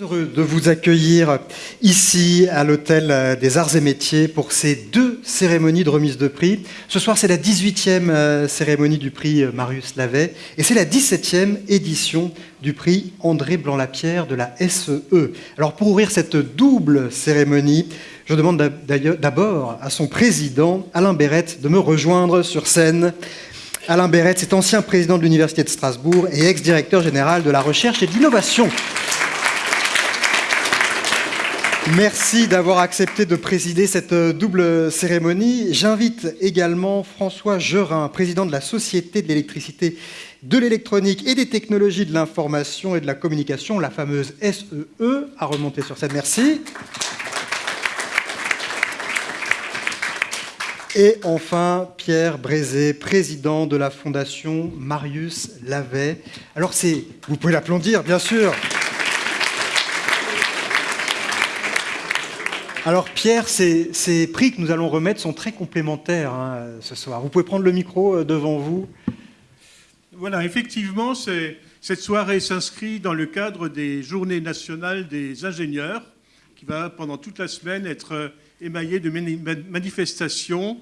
heureux de vous accueillir ici à l'Hôtel des Arts et Métiers pour ces deux cérémonies de remise de prix. Ce soir, c'est la 18e euh, cérémonie du prix Marius Lavet et c'est la 17e édition du prix André Blanc-Lapierre de la SEE. Alors pour ouvrir cette double cérémonie, je demande d'abord à son président, Alain Berrette, de me rejoindre sur scène. Alain Berrette, c'est ancien président de l'Université de Strasbourg et ex-directeur général de la recherche et de l'innovation. Merci d'avoir accepté de présider cette double cérémonie. J'invite également François Gerin, président de la Société de l'électricité, de l'électronique et des technologies de l'information et de la communication, la fameuse SEE, e, à remonter sur cette merci. Et enfin, Pierre Brézé, président de la Fondation Marius Lavet. Alors c'est, vous pouvez l'applaudir, bien sûr. Alors Pierre, ces, prix que nous allons remettre sont très complémentaires hein, ce soir. Vous pouvez prendre le micro euh, devant vous. Voilà, effectivement, cette soirée s'inscrit dans le cadre des Journées nationales des ingénieurs, qui va pendant toute la semaine être euh, émaillée de manifestations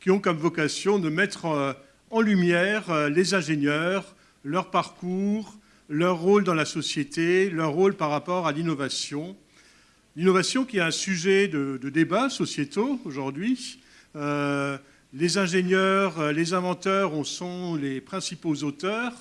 qui ont comme vocation de mettre euh, en lumière les ingénieurs, leur parcours, leur rôle dans la société, leur rôle par rapport à l'innovation L'innovation qui est un sujet de, débat sociétaux aujourd'hui. Euh, les ingénieurs, euh, les inventeurs en sont les principaux auteurs,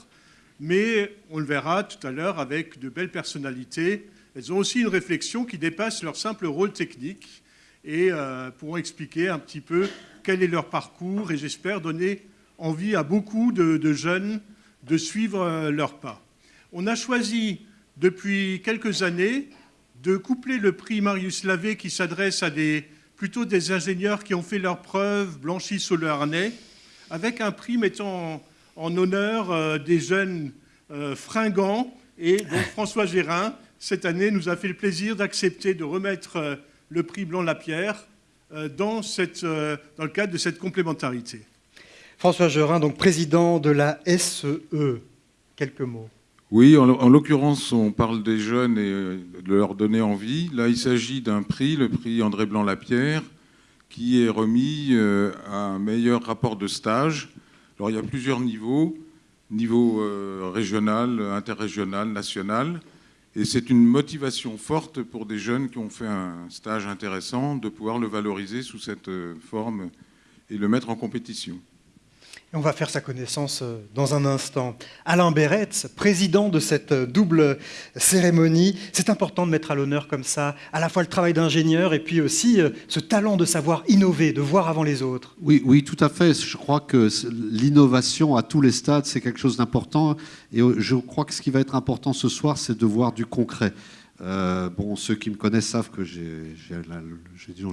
mais on le verra tout à l'heure avec de belles personnalités. Elles ont aussi une réflexion qui dépasse leur simple rôle technique et euh, pourront expliquer un petit peu quel est leur parcours et j'espère donner envie à beaucoup de jeunes de suivre leur pas. On a choisi depuis quelques années de coupler le prix Marius Lavé qui s'adresse à des, plutôt des ingénieurs qui ont fait leurs preuves, blanchis sous le harnais, avec un prix mettant en, honneur euh, des jeunes euh, fringants. Et donc François Gérin, cette année, nous a fait le plaisir d'accepter de remettre euh, le prix Blanc-Lapierre dans, cette, dans le cadre de cette complémentarité. François Gérin, donc président de la SEE. Quelques mots. Oui, en, l'occurrence, on parle des jeunes et euh, de leur donner envie. Là, il s'agit d'un prix, le prix André Blanc-Lapierre, qui est remis euh, à un meilleur rapport de stage. Alors, il y a plusieurs niveaux, niveau euh, régional, interrégional, national. Et c'est une motivation forte pour des jeunes qui ont fait un stage intéressant de pouvoir le valoriser sous cette forme et le mettre en compétition on va faire sa connaissance euh, dans un instant. Alain Beretz, président de cette euh, double cérémonie. C'est important de mettre à l'honneur comme ça à la fois le travail d'ingénieur et puis aussi euh, ce talent de savoir innover, de voir avant les autres. Oui, oui, tout à fait. Je crois que l'innovation à tous les stades, c'est quelque chose d'important. Et je crois que ce qui va être important ce soir, c'est de voir du concret. Bon, ceux qui me connaissent savent que j'ai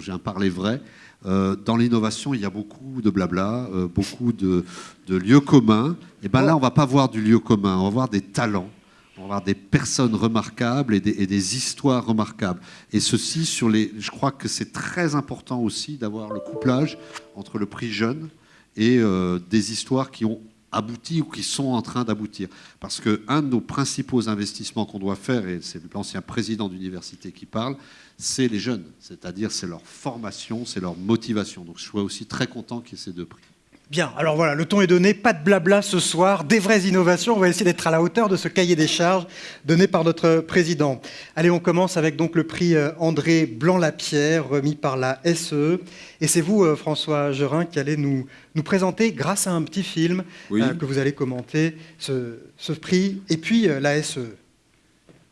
un parler vrai. Euh, dans l'innovation, il y a beaucoup de blabla, euh, beaucoup de, lieux communs. Et bien là, on ne va pas voir du lieu commun, on va voir des talents, on va voir des personnes remarquables et des, histoires remarquables. Et ceci, sur les, je crois que c'est très important aussi d'avoir le couplage entre le prix jeune et euh, des histoires qui ont abouti ou qui sont en train d'aboutir. Parce qu'un de nos principaux investissements qu'on doit faire, et c'est l'ancien président d'université qui parle, c'est les jeunes, c'est-à-dire c'est leur formation, c'est leur motivation. Donc je suis aussi très content qu'il y ait ces deux prix. Bien, alors voilà, le ton est donné, pas de blabla ce soir, des vraies innovations, on va essayer d'être à la hauteur de ce cahier des charges donné par notre président. Allez, on commence avec donc le prix euh, André Blanc-Lapierre, remis par la SE. Et c'est vous, euh, François Gerin, qui allez nous, nous présenter, grâce à un petit film euh, que vous allez commenter, ce, ce prix, et puis la SE.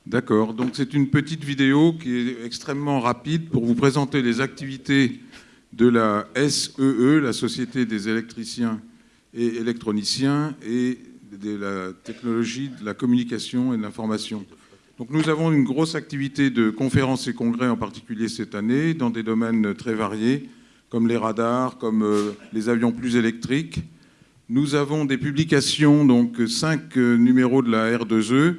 D'accord, donc c'est une petite vidéo qui est extrêmement rapide pour vous présenter les activités de la SEE, e, la Société des électriciens et électroniciens, et de la technologie de la communication et de l'information. Donc nous avons une grosse activité de conférences et congrès, en particulier cette année, dans des domaines très variés, comme les radars, comme euh, les avions plus électriques. Nous avons des publications, donc cinq euh, numéros de la R2E,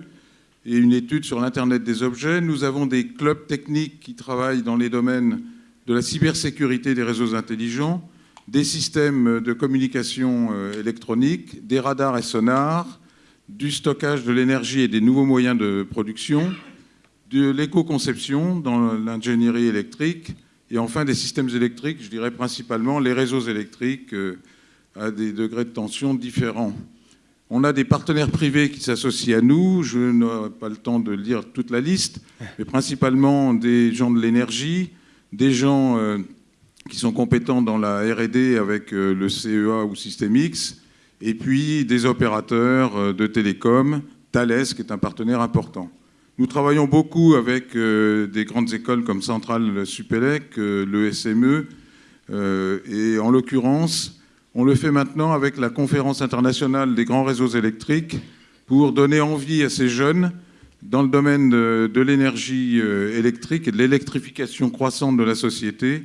et une étude sur l'Internet des objets. Nous avons des clubs techniques qui travaillent dans les domaines de la cybersécurité des réseaux intelligents, des systèmes de communication euh, électronique, des radars et sonars, du stockage de l'énergie et des nouveaux moyens de production, de l'éco-conception dans l'ingénierie électrique et enfin des systèmes électriques, je dirais principalement les réseaux électriques à des degrés de tension différents. On a des partenaires privés qui s'associent à nous. Je n'aurai pas le temps de lire toute la liste, mais principalement des gens de l'énergie, des gens euh, qui sont compétents dans la R&D avec euh, le CEA ou Système X, et puis des opérateurs euh, de télécom, Thales, qui est un partenaire important. Nous travaillons beaucoup avec des grandes écoles comme Centrale Supélec, le SME, et en l'occurrence, on le fait maintenant avec la conférence internationale des grands réseaux électriques pour donner envie à ces jeunes dans le domaine de, l'énergie euh, électrique et de l'électrification croissante de la société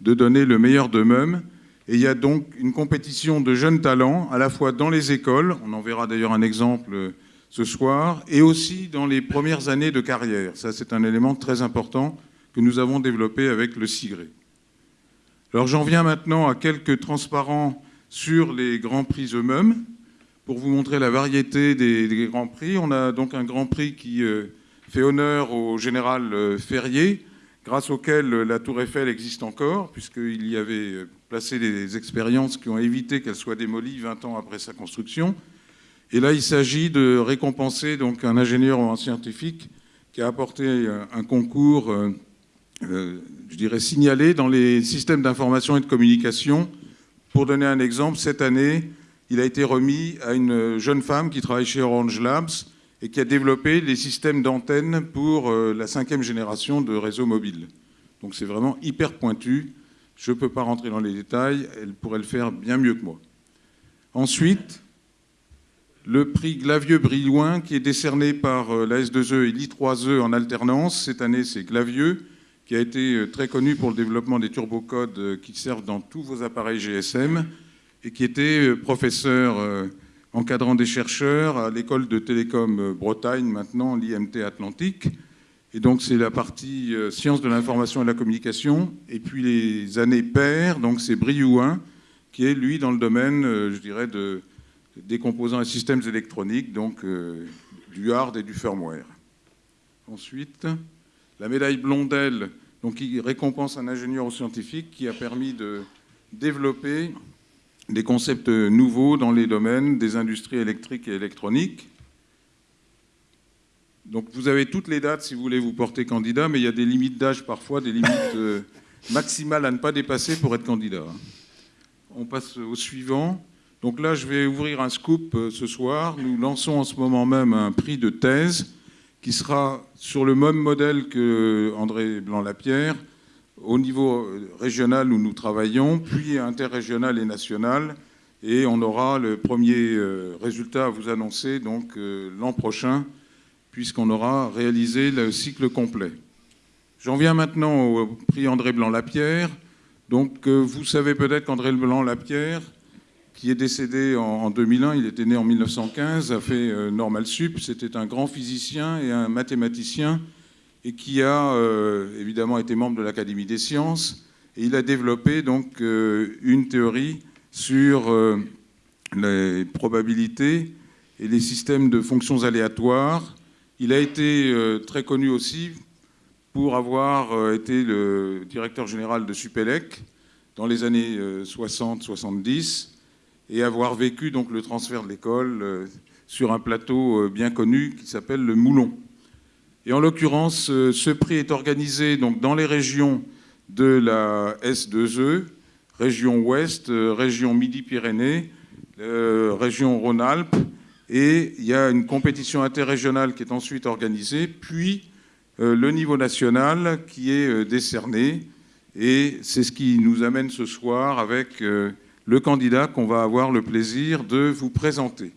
de donner le meilleur d'eux-mêmes. Et il y a donc une compétition de jeunes talents, à la fois dans les écoles, on en verra d'ailleurs un exemple euh, ce soir, et aussi dans les premières années de carrière. Ça, c'est un élément très important que nous avons développé avec le SIGRE. Alors j'en viens maintenant à quelques transparents sur les grands prix eux-mêmes. Pour vous montrer la variété des, grands prix, on a donc un grand prix qui euh, fait honneur au général euh, Ferrier, grâce auquel euh, la tour Eiffel existe encore, puisqu'il y avait placé des expériences qui ont évité qu'elle soit démolie 20 ans après sa construction. Et là, il s'agit de récompenser donc un ingénieur ou un scientifique qui a apporté un concours je dirais, signalé dans les systèmes d'information et de communication. Pour donner un exemple, cette année, il a été remis à une jeune femme qui travaille chez Orange Labs et qui a développé les systèmes d'antenne pour euh, la cinquième génération de réseaux mobiles. Donc c'est vraiment hyper pointu. Je ne peux pas rentrer dans les détails, elle pourrait le faire bien mieux que moi. Ensuite, le prix Glavieux-Brillouin, qui est décerné par euh, la S2E et l'I3E en alternance. Cette année, c'est Glavieux qui a été euh, très connu pour le développement des turbocodes qui servent dans tous vos appareils GSM et qui était euh, professeur encadrant des chercheurs à l'école de télécom Bretagne, maintenant l'IMT Atlantique. Et donc c'est la partie sciences de l'information et de la communication. Et puis les années paires, donc c'est Briouin, qui est lui dans le domaine, je dirais, de, des composants et systèmes électroniques, donc du hard et du firmware. Ensuite, la médaille Blondel, donc, qui récompense un ingénieur ou scientifique qui a permis de développer des concepts nouveaux dans les domaines des industries électriques et électroniques. Donc vous avez toutes les dates si vous voulez vous porter candidat, mais il y a des limites d'âge parfois, des limites euh, maximales à ne pas dépasser pour être candidat. On passe au suivant. Donc là, je vais ouvrir un scoop euh, ce soir. Nous lançons en ce moment même un prix de thèse qui sera sur le même modèle que André Blanc-Lapierre, au niveau régional où nous travaillons, puis interrégional et national. Et on aura le premier euh, résultat à vous annoncer donc euh, l'an prochain, puisqu'on aura réalisé le cycle complet. J'en viens maintenant au prix André Blanc-Lapierre. Donc euh, vous savez peut-être qu'André Blanc-Lapierre qui est décédé en, 2001, il était né en 1915, a fait Normal Sup, c'était un grand physicien et un mathématicien, et qui a euh, évidemment été membre de l'Académie des sciences, et il a développé donc euh, une théorie sur les probabilités et les systèmes de fonctions aléatoires. Il a été très connu aussi pour avoir été le directeur général de Supélec dans les années 60-70 et avoir vécu donc le transfert de l'école euh, sur un plateau euh, bien connu qui s'appelle le Moulon. Et en l'occurrence, euh, ce prix est organisé dans les régions de la S2E, région Ouest, région Midi-Pyrénées, région Rhône-Alpes, et il y a une compétition interrégionale qui est ensuite organisée, puis le niveau national qui est décerné, et c'est ce qui nous amène ce soir avec le candidat qu'on va avoir le plaisir de vous présenter.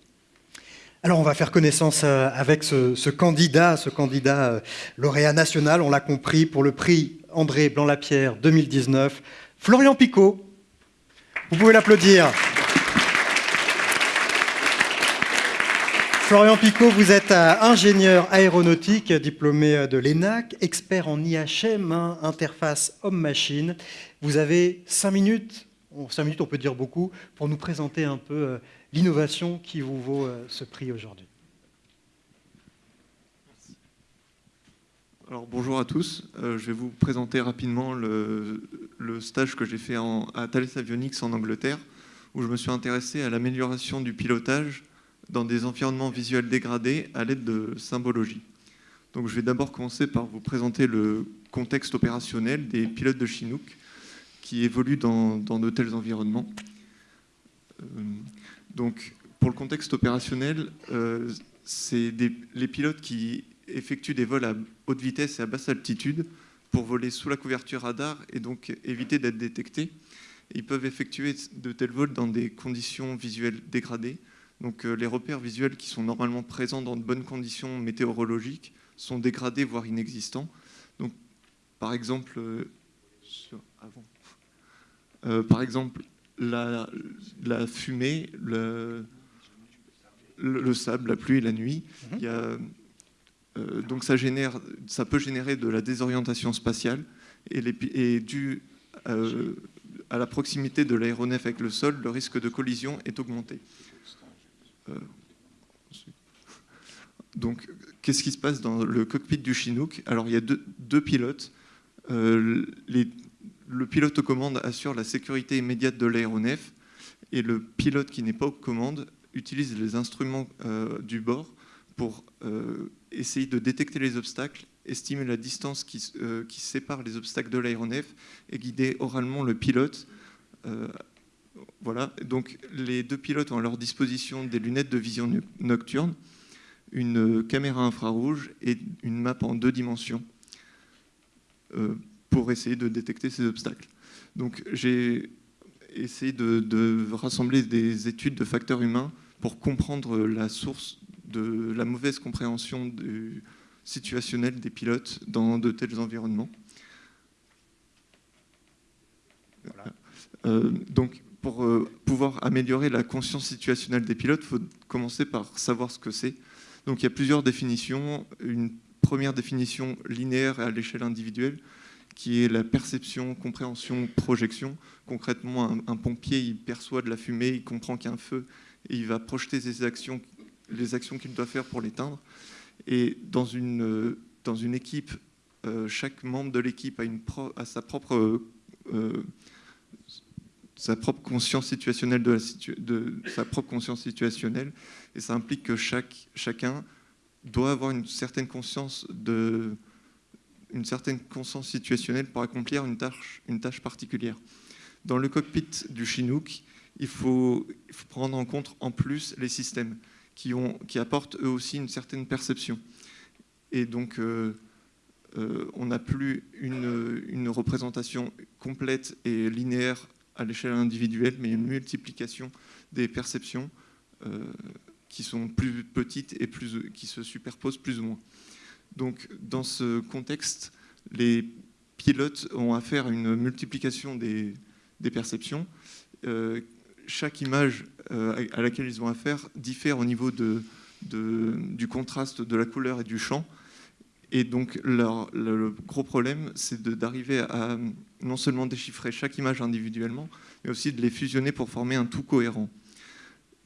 Alors on va faire connaissance euh, avec ce, candidat, ce candidat euh, lauréat national, on l'a compris, pour le prix André Blanc-Lapierre 2019, Florian Picot. Vous pouvez l'applaudir. Florian Picot, vous êtes euh, ingénieur aéronautique, diplômé de l'ENAC, expert en IHM, hein, interface homme-machine. Vous avez cinq minutes cinq minutes, on peut dire beaucoup, pour nous présenter un peu l'innovation qui vous vaut euh, ce prix aujourd'hui. Alors bonjour à tous, euh, je vais vous présenter rapidement le, stage que j'ai fait à Thales Avionics en Angleterre, où je me suis intéressé à l'amélioration du pilotage dans des environnements visuels dégradés à l'aide de symbologie. Donc je vais d'abord commencer par vous présenter le contexte opérationnel des pilotes de Chinook qui évoluent dans, de tels environnements. Euh, donc pour le contexte opérationnel, euh, c'est les pilotes qui effectuent des vols à haute vitesse et à basse altitude pour voler sous la couverture radar et donc éviter d'être détectés. Ils peuvent effectuer de tels vols dans des conditions visuelles dégradées. Donc euh, les repères visuels qui sont normalement présents dans de bonnes conditions météorologiques sont dégradés, voire inexistants. Donc, par exemple, euh, par exemple la, fumée, le, le, sable, la pluie et la nuit. Mhm. Il y a euh, donc ça, génère, ça peut générer de la désorientation spatiale et, les, dû euh, à la proximité de l'aéronef avec le sol, le risque de collision est augmenté. Euh, donc, qu'est-ce qui se passe dans le cockpit du Chinook? Alors, il y a deux, pilotes. Le pilote aux commandes assure la sécurité immédiate de l'aéronef et le pilote qui n'est pas aux commandes utilise les instruments du bord pour essayer de détecter les obstacles, estimer la distance qui, euh, sépare les obstacles de l'aéronef et guider oralement le pilote. Euh, voilà. Donc les deux pilotes ont à leur disposition des lunettes de vision nocturne, une caméra infrarouge et une map en deux dimensions euh, pour essayer de détecter ces obstacles. Donc j'ai essayé de rassembler des études de facteurs humains pour comprendre la source de la mauvaise compréhension du situationnel des pilotes dans de tels environnements. Euh, donc, pour euh, pouvoir améliorer la conscience situationnelle des pilotes, il faut commencer par savoir ce que c'est. Donc, il y a plusieurs définitions. Une première définition linéaire à l'échelle individuelle, qui est la perception, compréhension, projection. Concrètement, un, pompier, il perçoit de la fumée, il comprend qu'il y a un feu, et il va projeter ses actions les actions qu'il doit faire pour l'éteindre. Et dans une, dans une équipe, euh, chaque membre de l'équipe a, sa propre euh, sa propre conscience situationnelle de, la de, sa propre conscience situationnelle et ça implique que chaque, chacun doit avoir une certaine conscience de une certaine conscience situationnelle pour accomplir une tâche, particulière. Dans le cockpit du Chinook, il faut, prendre en compte en plus les systèmes qui, apportent eux aussi une certaine perception. Et donc, euh, euh, on n'a plus une, une, représentation complète et linéaire à l'échelle individuelle, mais une multiplication des perceptions euh, qui sont plus petites et plus, qui se superposent plus ou moins. Donc, dans ce contexte, les pilotes ont affaire à une multiplication des, perceptions chaque image euh, à laquelle ils ont affaire diffère au niveau de, du contraste de la couleur et du champ. Et donc le gros problème, c'est d'arriver à non seulement déchiffrer chaque image individuellement, mais aussi de les fusionner pour former un tout cohérent.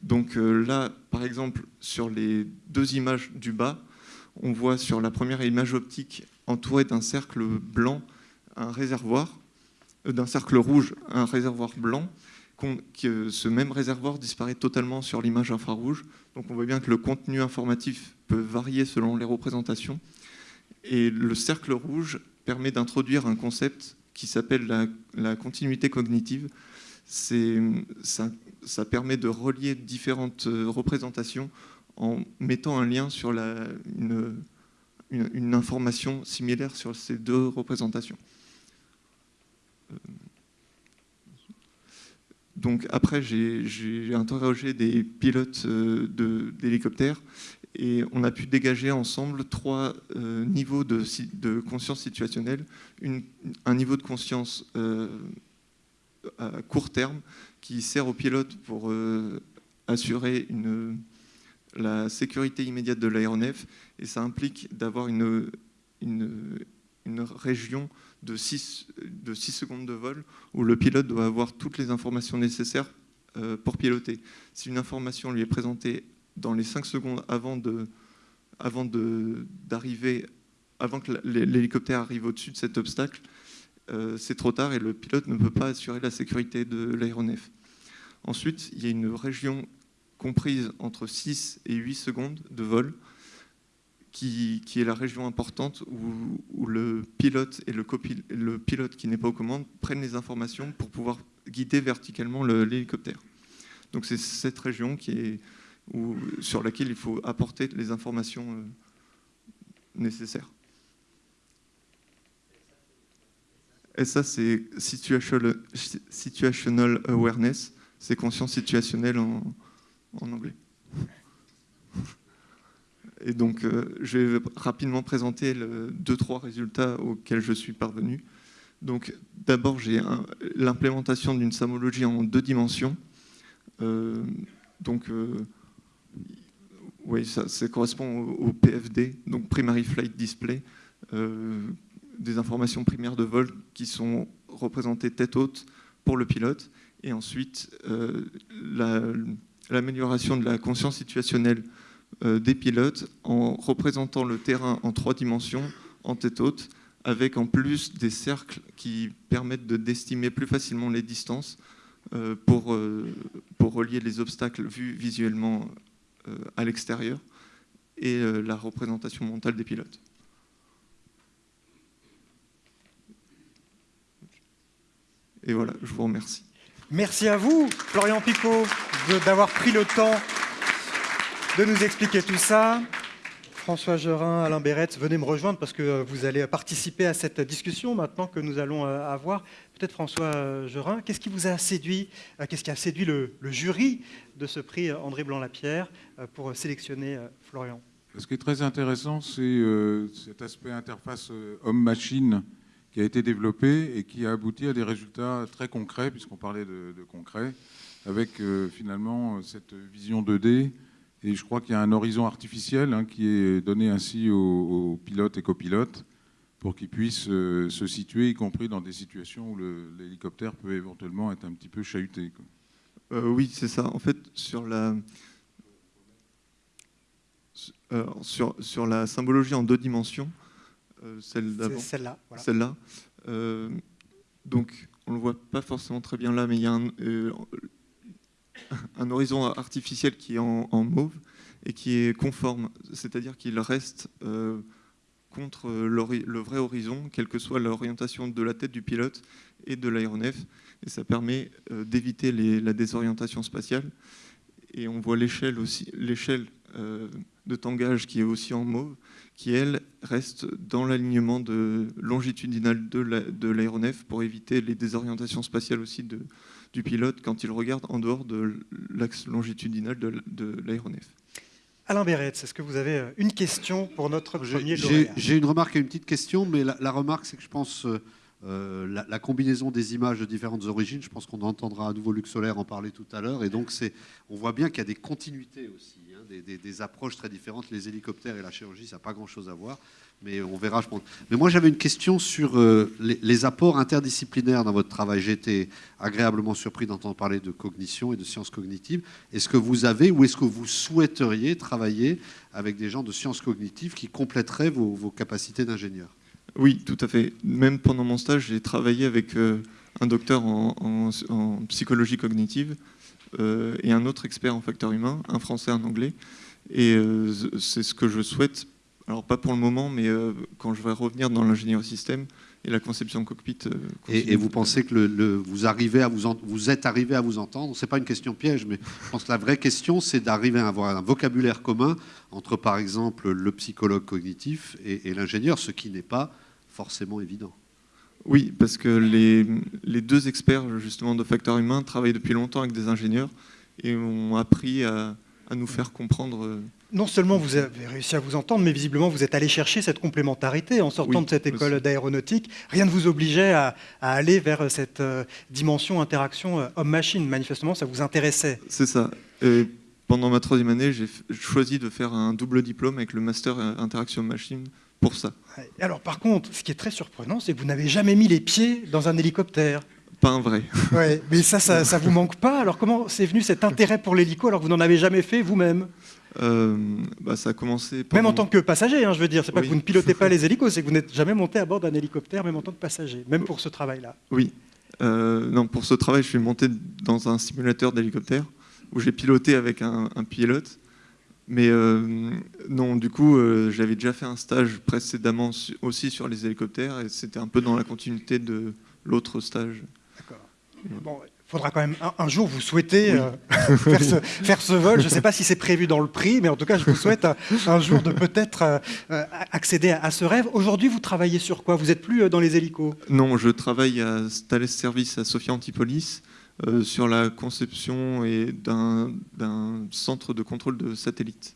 Donc euh, là, par exemple, sur les deux images du bas, on voit sur la première image optique entourée d'un cercle blanc un réservoir, euh, d'un cercle rouge un réservoir blanc, que ce même réservoir disparaît totalement sur l'image infrarouge. Donc on voit bien que le contenu informatif peut varier selon les représentations. Et le cercle rouge permet d'introduire un concept qui s'appelle la, continuité cognitive. Ça, ça, permet de relier différentes euh, représentations en mettant un lien sur la, une, une, information similaire sur ces deux représentations. Euh, donc après, j'ai interrogé des pilotes euh, d'hélicoptères et on a pu dégager ensemble trois euh, niveaux de, conscience situationnelle. un niveau de conscience à court terme qui sert aux pilotes pour assurer la sécurité immédiate de l'aéronef et ça implique d'avoir une, une région de 6, de secondes de vol où le pilote doit avoir toutes les informations nécessaires euh, pour piloter. Si une information lui est présentée dans les 5 secondes avant de avant d'arriver avant que l'hélicoptère arrive au-dessus de cet obstacle, euh, c'est trop tard et le pilote ne peut pas assurer la sécurité de l'aéronef. Ensuite, il y a une région comprise entre 6 et 8 secondes de vol, qui, est la région importante où, le pilote et le, le pilote qui n'est pas aux commandes prennent les informations pour pouvoir guider verticalement l'hélicoptère. Donc c'est cette région qui est, où, sur laquelle il faut apporter les informations euh, nécessaires. Et ça, c'est situational awareness, c'est conscience situationnelle en, anglais. Et donc, euh, je vais rapidement présenter deux, trois résultats auxquels je suis parvenu. Donc, d'abord, j'ai l'implémentation d'une samologie en deux dimensions. Euh, donc, euh, oui, ça, correspond au, au, PFD, donc Primary Flight Display des informations primaires de vol qui sont représentées tête haute pour le pilote, et ensuite euh, l'amélioration de la conscience situationnelle euh, des pilotes en représentant le terrain en trois dimensions en tête haute, avec en plus des cercles qui permettent d'estimer plus facilement les distances euh, pour, pour relier les obstacles vus visuellement à l'extérieur et la représentation mentale des pilotes. Et voilà, je vous remercie. Merci à vous, Florian Picot, d'avoir pris le temps de nous expliquer tout ça. François Gerin, Alain Béretz, venez me rejoindre parce que euh, vous allez participer à cette discussion maintenant que nous allons euh, avoir. Peut-être François Gerin, qu'est-ce qui vous a séduit euh, Qu'est-ce qui a séduit le, jury de ce prix André Blanc-Lapierre pour sélectionner Florian? Ce qui est très intéressant, c'est cet aspect interface homme-machine qui a été développé et qui a abouti à des résultats très concrets, puisqu'on parlait de, concret, avec euh, finalement cette vision 2D. Et je crois qu'il y a un horizon artificiel hein, qui est donné ainsi aux, pilotes et copilotes pour qu'ils puissent euh, se situer, y compris dans des situations où l'hélicoptère peut éventuellement être un petit peu chahuté. Euh, oui, c'est ça. En fait, sur la, sur, la symbologie en deux dimensions, celle d'avant. Celle-là. Celle-là. Euh, donc, on ne le voit pas forcément très bien là, mais il y a un, euh, horizon artificiel qui est en, mauve et qui est conforme, c'est-à-dire qu'il reste contre le vrai horizon, quelle que soit l'orientation de la tête du pilote et de l'aéronef, et ça permet d'éviter la désorientation spatiale. Et on voit l'échelle aussi, l'échelle de tangage qui est aussi en mauve, qui, elle, reste dans l'alignement longitudinal de l'aéronef pour éviter les désorientations spatiales aussi de, du pilote quand il regarde en dehors de l'axe longitudinal de, l'aéronef. Alain Béretz, est-ce que vous avez euh, une question pour notre premier J'ai une remarque et une petite question, mais la, remarque, c'est que je pense euh, euh, la, combinaison des images de différentes origines, je pense qu'on entendra à nouveau Luc Solaire en parler tout à l'heure, et donc on voit bien qu'il y a des continuités aussi des, approches très différentes. Les hélicoptères et la chirurgie, ça n'a pas grand-chose à voir, mais on verra. Je pense. Mais moi, j'avais une question sur euh, les, apports interdisciplinaires dans votre travail. J'ai été agréablement surpris d'entendre parler de cognition et de sciences cognitives. Est-ce que vous avez ou est-ce que vous souhaiteriez travailler avec des gens de sciences cognitives qui compléteraient vos, capacités d'ingénieur? Oui, tout à fait. Même pendant mon stage, j'ai travaillé avec euh, un docteur en psychologie cognitive et un autre expert en facteurs humains, un français, un anglais. Et euh, c'est ce que je souhaite, alors pas pour le moment, mais euh, quand je vais revenir dans l'ingénierie système et la conception cockpit. Et, vous pensez que le, vous, arrivez à vous, vous êtes arrivé à vous entendre C'est pas une question piège, mais je pense que la vraie question, c'est d'arriver à avoir un vocabulaire commun entre, par exemple, le psychologue cognitif et l'ingénieur, ce qui n'est pas forcément évident. Oui, parce que les, deux experts justement de facteurs humains travaillent depuis longtemps avec des ingénieurs et ont appris à, nous faire comprendre. Euh, non seulement vous avez réussi à vous entendre, mais visiblement vous êtes allé chercher cette complémentarité en sortant de cette école d'aéronautique. Rien ne vous obligeait à, aller vers cette euh, dimension interaction euh, homme-machine. Manifestement, ça vous intéressait. C'est ça. Et pendant ma troisième année, j'ai choisi de faire un double diplôme avec le master interaction machine pour ça. Alors par contre, ce qui est très surprenant, c'est que vous n'avez jamais mis les pieds dans un hélicoptère. Pas un vrai. Ouais, mais ça, ça, ça vous manque pas Alors comment c'est venu cet intérêt pour l'hélico alors que vous n'en avez jamais fait vous-même Euh, bah, ça a commencé. Même pendant- en tant que passager, hein, je veux dire. C'est pas Oui. que vous ne pilotez pas les hélicos, c'est que vous n'êtes jamais monté à bord d'un hélicoptère, même en tant que passager, même pour ce travail-là. Oui. Euh, non, pour ce travail, je suis monté dans un simulateur d'hélicoptère où j'ai piloté avec un, un pilote. Mais euh, non, du coup, euh, j'avais déjà fait un stage précédemment su- aussi sur les hélicoptères et c'était un peu dans la continuité de l'autre stage. D'accord. Bon, il faudra quand même un, un jour vous souhaitez euh, faire, ce, faire ce vol. Je ne sais pas si c'est prévu dans le prix, mais en tout cas, je vous souhaite un, un jour de peut-être accéder à, à ce rêve. Aujourd'hui, vous travaillez sur quoi? Vous n'êtes plus dans les hélicos? Non, je travaille à Thales Service à Sophia Antipolis euh, sur la conception d'un centre de contrôle de satellites.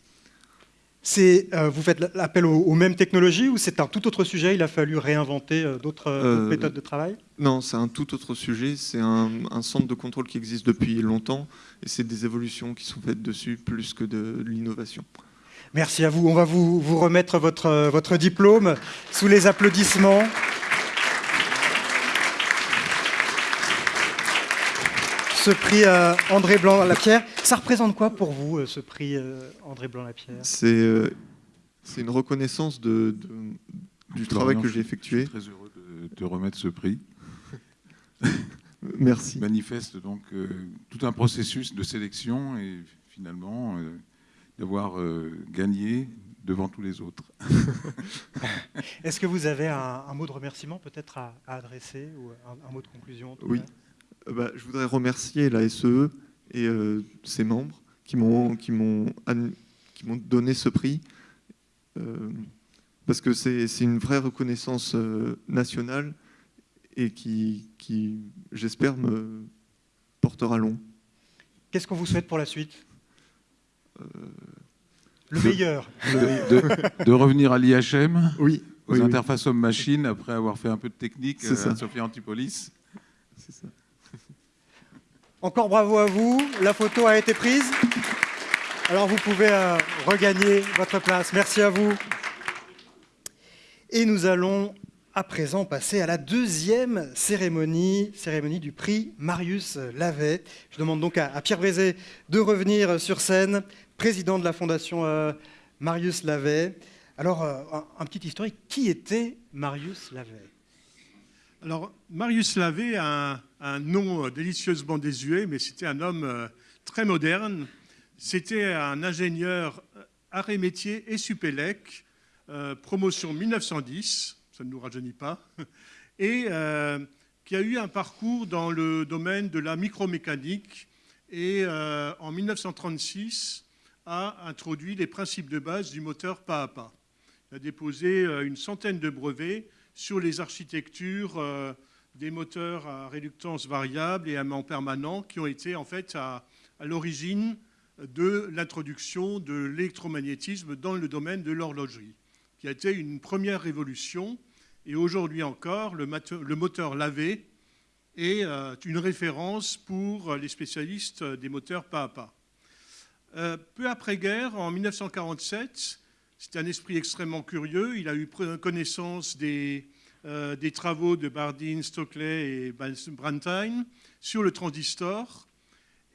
Euh, Vous faites appel aux, aux mêmes technologies ou c'est un tout autre sujet? Il a fallu réinventer euh, d'autres euh, d'autres méthodes de travail? Non, c'est un tout autre sujet. C'est un, un centre de contrôle qui existe depuis longtemps et c'est des évolutions qui sont faites dessus plus que de l'innovation. Merci à vous. On va vous, vous remettre votre, votre diplôme sous les applaudissements. Ce prix euh, André Blanc-Lapierre, ça représente quoi pour vous, euh, ce prix euh, André Blanc-Lapierre C'est euh, c'est une reconnaissance de, de- du travail que j'ai effectué. Je suis très heureux de te remettre ce prix. Merci. manifeste donc euh, tout un processus de sélection et finalement euh, d'avoir euh, gagné devant tous les autres. Est-ce que vous avez un, un mot de remerciement peut-être à, à adresser ou un, un mot de conclusion en tout Oui. cas? Bah, je voudrais remercier la SEE et euh, ses membres qui m'ont qui m'ont an- qui m'ont donné ce prix euh, parce que c'est une vraie reconnaissance euh, nationale et qui, qui j'espère me portera long. Qu'est-ce qu'on vous souhaite pour la suite? Euh, Le meilleur. De, de- de revenir à l'IHM, Oui, aux oui, oui, interfaces homme-machine, après avoir fait un peu de technique C'est euh, ça. à Sophia Antipolis. c'est ça. Encore bravo à vous. La photo a été prise. Alors vous pouvez euh, regagner votre place. Merci à vous. Et nous allons à présent passer à la deuxième cérémonie, cérémonie du prix Marius Lavet. Je demande donc à, Pierre Brézé de revenir sur scène, président de la fondation euh, Marius Lavet. Alors, euh, un, petit historique, qui était Marius Lavet? Alors, Marius Lavé a un, un nom euh, délicieusement désuet, mais c'était un homme euh, très moderne. C'était un ingénieur euh, arts et métiers et Supélec, promotion 1910, ça ne nous rajeunit pas, et qui a eu un parcours dans le domaine de la micromécanique et en 1936 a introduit les principes de base du moteur pas à pas. Il a déposé une centaine de brevets sur les architectures des moteurs à réductance variable et à aimant permanent qui ont été en fait à, l'origine de l'introduction de l'électromagnétisme dans le domaine de l'horlogerie, qui a été une première révolution. Et aujourd'hui encore, le, moteur lavé est euh, une référence pour les spécialistes des moteurs pas à pas. Euh, peu après-guerre, en 1947, c'était un esprit extrêmement curieux. Il a eu connaissance des, euh, des travaux de Bardeen, Stockley et Brantine sur le transistor.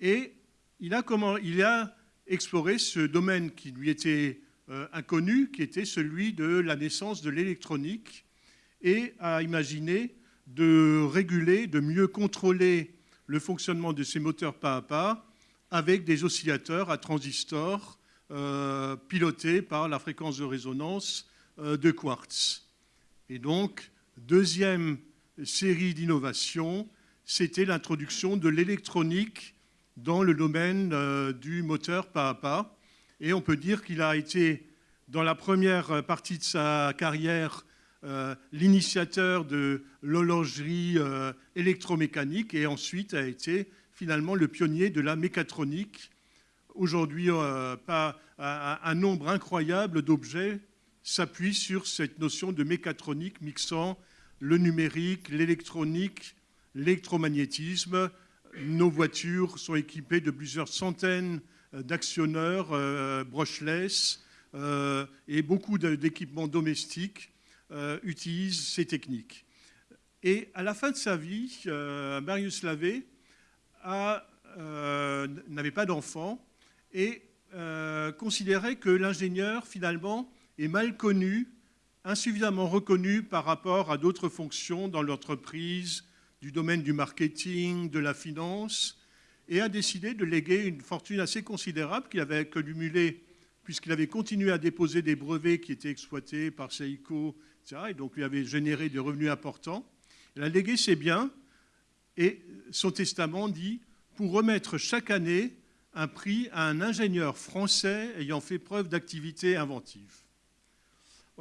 Et il a, comment, il a exploré ce domaine qui lui était euh, inconnu, qui était celui de la naissance de l'électronique, et a imaginé de réguler, de mieux contrôler le fonctionnement de ces moteurs pas à pas avec des oscillateurs à transistors euh, pilotés par la fréquence de résonance de quartz. Et donc, deuxième série d'innovations, c'était l'introduction de l'électronique dans le domaine euh, du moteur pas à pas. Et on peut dire qu'il a été, dans la première partie de sa carrière, euh, l'initiateur de l'horlogerie euh, électromécanique et ensuite a été finalement le pionnier de la mécatronique. Aujourd'hui, un nombre incroyable d'objets s'appuie sur cette notion de mécatronique mixant le numérique, l'électronique, l'électromagnétisme. Nos voitures sont équipées de plusieurs centaines d'actionneurs euh, brushless euh, et beaucoup d'équipements domestiques euh, utilisent ces techniques. Et à la fin de sa vie, Marius Lavé n'avait pas d'enfant et considérait que l'ingénieur, finalement, est mal connu, insuffisamment reconnu par rapport à d'autres fonctions dans l'entreprise, du domaine du marketing, de la finance, et a décidé de léguer une fortune assez considérable qu'il avait accumulée puisqu'il avait continué à déposer des brevets qui étaient exploités par Seiko, etc., et donc lui avait généré des revenus importants. Il a légué ses biens, et son testament dit pour remettre chaque année un prix à un ingénieur français ayant fait preuve d'activité inventive.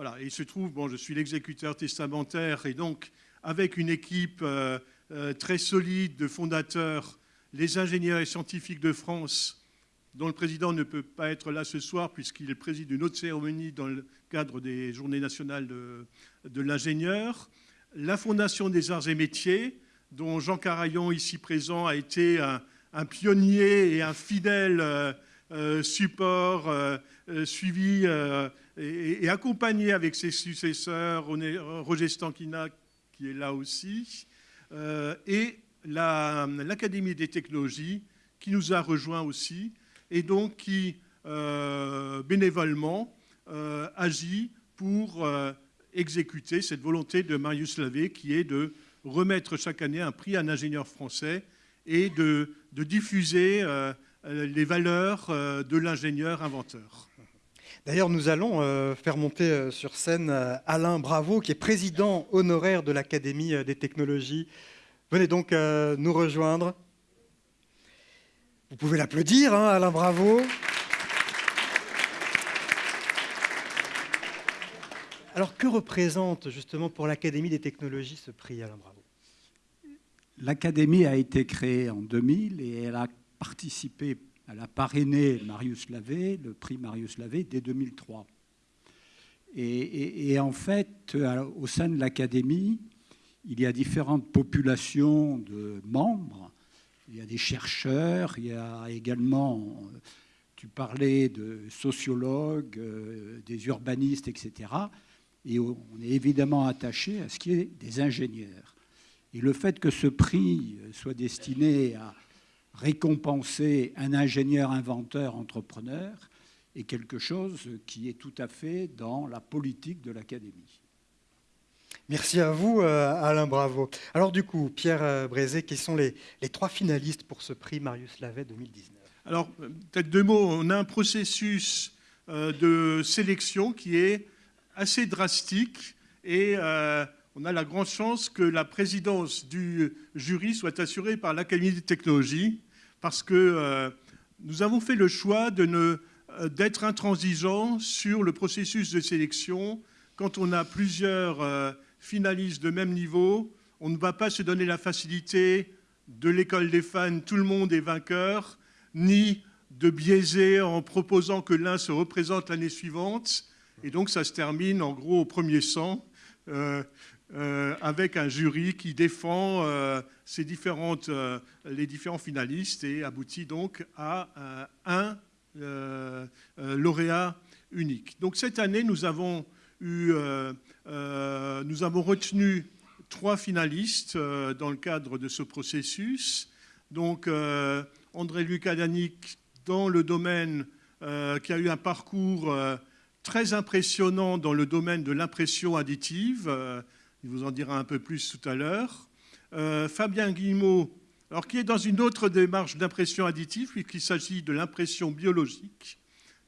Voilà, il se trouve, bon, je suis l'exécuteur testamentaire, et donc avec une équipe euh, euh, très solide de fondateurs, les ingénieurs et scientifiques de France, dont le président ne peut pas être là ce soir puisqu'il préside une autre cérémonie dans le cadre des Journées nationales de, l'ingénieur, la Fondation des arts et métiers, dont Jean Carayon, ici présent, a été un, pionnier et un fidèle euh, support suivi et, accompagné avec ses successeurs, Roger Stankina, qui est là aussi, et l'Académie la, des technologies, qui nous a rejoints aussi, et donc qui, bénévolement, agit pour exécuter cette volonté de Marius Lavé, qui est de remettre chaque année un prix à un ingénieur français et de, diffuser euh, les valeurs euh, de l'ingénieur inventeur. D'ailleurs, nous allons euh, faire monter sur scène Alain Bravo, qui est président honoraire de l'Académie des technologies. Venez donc nous rejoindre. Vous pouvez l'applaudir, hein, Alain Bravo. Alors, que représente justement pour l'Académie des technologies ce prix, Alain Bravo? L'Académie a été créée en 2000 et elle a participé, elle a parrainé Marius Lavé, le prix Marius Lavé, dès 2003. Et, et, en fait, au sein de l'Académie, il y a différentes populations de membres. Il y a des chercheurs, il y a également, tu parlais de sociologues, euh, des urbanistes, etc. Et on est évidemment attaché à ce qui est des ingénieurs. Et le fait que ce prix soit destiné à récompenser un ingénieur, inventeur, entrepreneur est quelque chose qui est tout à fait dans la politique de l'Académie. Merci à vous, euh, Alain Bravo. Alors du coup, Pierre euh, Brézé, quels sont les, les trois finalistes pour ce prix Marius Lavet 2019 Alors, peut-être deux mots. On a un processus euh, de sélection qui est assez drastique et on a la grande chance que la présidence du jury soit assurée par l'Académie des technologies, parce que euh, nous avons fait le choix euh, d'être intransigeants sur le processus de sélection. Quand on a plusieurs euh, finalistes de même niveau, on ne va pas se donner la facilité de l'école des fans, tout le monde est vainqueur, ni de biaiser en proposant que l'un se représente l'année suivante. Et donc ça se termine en gros au premier sang. Euh, avec un jury qui défend euh, euh, les différents finalistes et aboutit donc à un lauréat unique. Donc cette année, nous avons, eu, nous avons retenu trois finalistes dans le cadre de ce processus. Donc André Lucas dans le domaine qui a eu un parcours très impressionnant dans le domaine de l'impression additive il vous en dira un peu plus tout à l'heure. Euh, Fabien Guillemot, alors qui est dans une autre démarche d'impression additive, puisqu'il s'agit de l'impression biologique,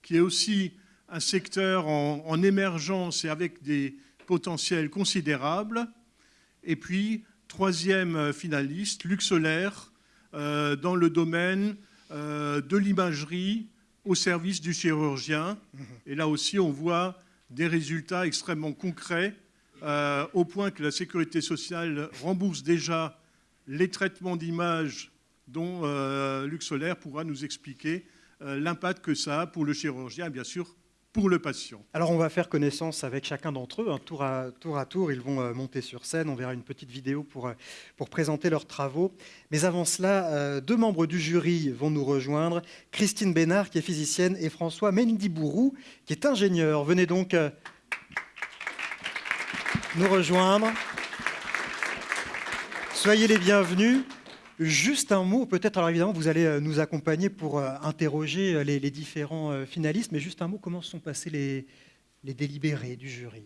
qui est aussi un secteur en, émergence et avec des potentiels considérables. Et puis, troisième finaliste, Luc Solaire, euh, dans le domaine euh, de l'imagerie au service du chirurgien. Et là aussi, on voit des résultats extrêmement concrets euh, au point que la sécurité sociale rembourse déjà les traitements d'images dont euh, Luc Solaire pourra nous expliquer euh, l'impact que ça a pour le chirurgien bien sûr pour le patient. Alors on va faire connaissance avec chacun d'entre eux, à, tour à tour, ils vont monter sur scène, on verra une petite vidéo pour, pour présenter leurs travaux. Mais avant cela, deux membres du jury vont nous rejoindre, Christine Bénard qui est physicienne et François Mendibourou qui est ingénieur. Venez donc nous rejoindre. Soyez les bienvenus. Juste un mot, peut-être, alors évidemment, vous allez nous accompagner pour interroger les, différents finalistes, mais juste un mot, comment sont passés les, délibérés du jury?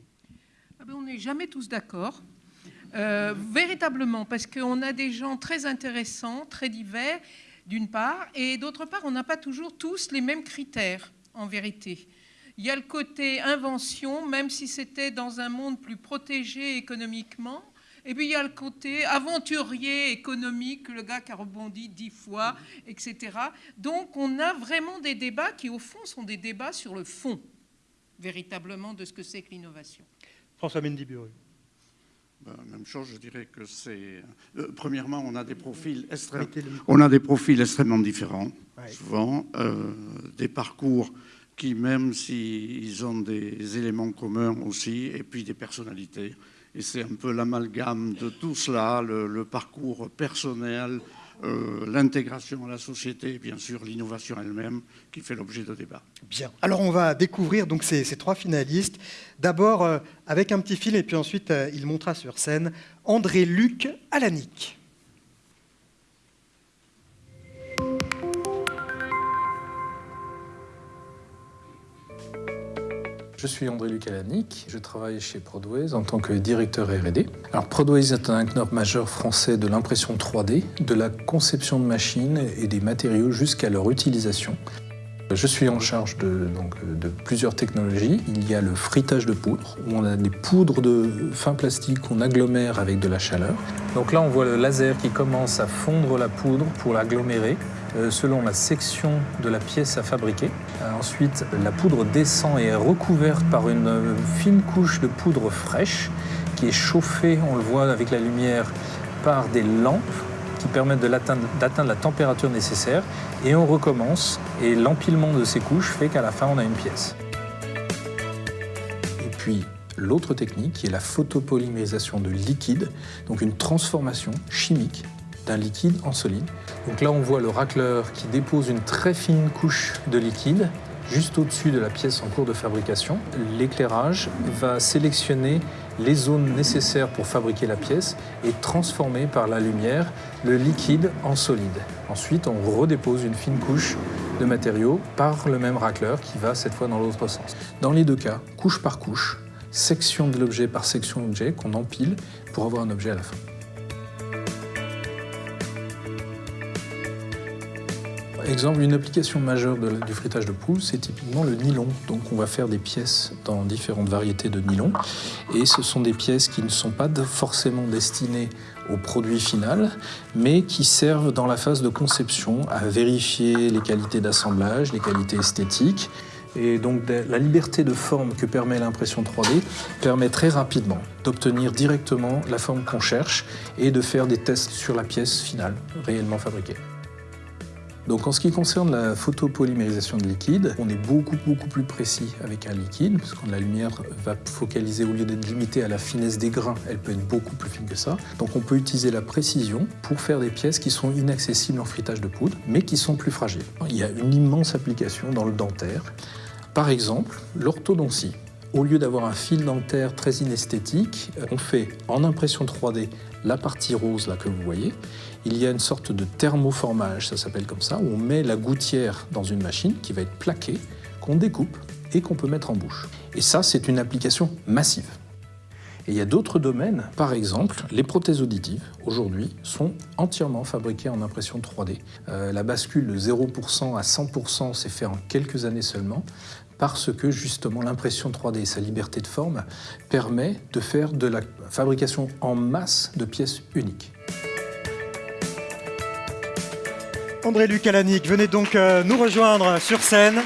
Ah ben, On n'est jamais tous d'accord. Euh, véritablement, parce qu'on a des gens très intéressants, très divers, d'une part, et d'autre part, on n'a pas toujours tous les mêmes critères, en vérité. Il y a le côté invention, même si c'était dans un monde plus protégé économiquement, et puis il y a le côté aventurier économique, le gars qui a rebondi dix fois, etc. Donc on a vraiment des débats qui, au fond, sont des débats sur le fond, véritablement, de ce que c'est que l'innovation. François mendy ben, même chose, je dirais que c'est. Euh, premièrement, on a des profils, on a des profils extrêmement différents, souvent, euh, des parcours qui, même s'ils ont des éléments communs aussi, et puis des personnalités. Et c'est un peu l'amalgame de tout cela, le parcours personnel, euh, l'intégration à la société et bien sûr l'innovation elle-même qui fait l'objet de débats. Bien. Alors on va découvrir donc ces, trois finalistes. D'abord euh, avec un petit film et puis ensuite euh, il montera sur scène André-Luc Alanic. Je suis André-Luc Alanic, je travaille chez Prodways en tant que directeur R&D. Alors Prodways est un acteur majeur français de l'impression 3D, de la conception de machines et des matériaux jusqu'à leur utilisation. Je suis en charge de, donc, de, plusieurs technologies. Il y a le frittage de poudre, où on a des poudres de fin plastique qu'on agglomère avec de la chaleur. Donc là, on voit le laser qui commence à fondre la poudre pour l'agglomérer. Euh, selon la section de la pièce à fabriquer. Euh, ensuite, la poudre descend et est recouverte par une euh, fine couche de poudre fraîche qui est chauffée, on le voit avec la lumière, par des lampes qui permettent d'atteindre la température nécessaire. Et on recommence, et l'empilement de ces couches fait qu'à la fin, on a une pièce. Et puis, l'autre technique qui est la photopolymérisation de liquide, donc une transformation chimique d'un liquide en solide. Donc là, on voit le racleur qui dépose une très fine couche de liquide juste au-dessus de la pièce en cours de fabrication. L'éclairage va sélectionner les zones nécessaires pour fabriquer la pièce et transformer par la lumière le liquide en solide. Ensuite, on redépose une fine couche de matériaux par le même racleur qui va cette fois dans l'autre sens. Dans les deux cas, couche par couche, section de l'objet par section d'objet qu'on empile pour avoir un objet à la fin. Exemple, une application majeure du frittage de poule, c'est typiquement le nylon. Donc on va faire des pièces dans différentes variétés de nylon. Et ce sont des pièces qui ne sont pas forcément destinées au produit final, mais qui servent dans la phase de conception à vérifier les qualités d'assemblage, les qualités esthétiques. Et donc la liberté de forme que permet l'impression 3D permet très rapidement d'obtenir directement la forme qu'on cherche et de faire des tests sur la pièce finale réellement fabriquée. Donc en ce qui concerne la photopolymérisation de liquide, on est beaucoup beaucoup plus précis avec un liquide, parce que la lumière va focaliser, au lieu d'être limitée à la finesse des grains, elle peut être beaucoup plus fine que ça. Donc on peut utiliser la précision pour faire des pièces qui sont inaccessibles en frittage de poudre, mais qui sont plus fragiles. Il y a une immense application dans le dentaire. Par exemple, l'orthodontie. Au lieu d'avoir un fil dentaire très inesthétique, on fait en impression 3D la partie rose là que vous voyez il y a une sorte de thermoformage, ça s'appelle comme ça, où on met la gouttière dans une machine qui va être plaquée, qu'on découpe et qu'on peut mettre en bouche. Et ça, c'est une application massive. Et il y a d'autres domaines, par exemple, les prothèses auditives, aujourd'hui, sont entièrement fabriquées en impression 3D. Euh, la bascule de 0% à 100% s'est fait en quelques années seulement, parce que justement l'impression 3D et sa liberté de forme permet de faire de la fabrication en masse de pièces uniques. André-Luc Alanic, venez donc euh, nous rejoindre sur scène.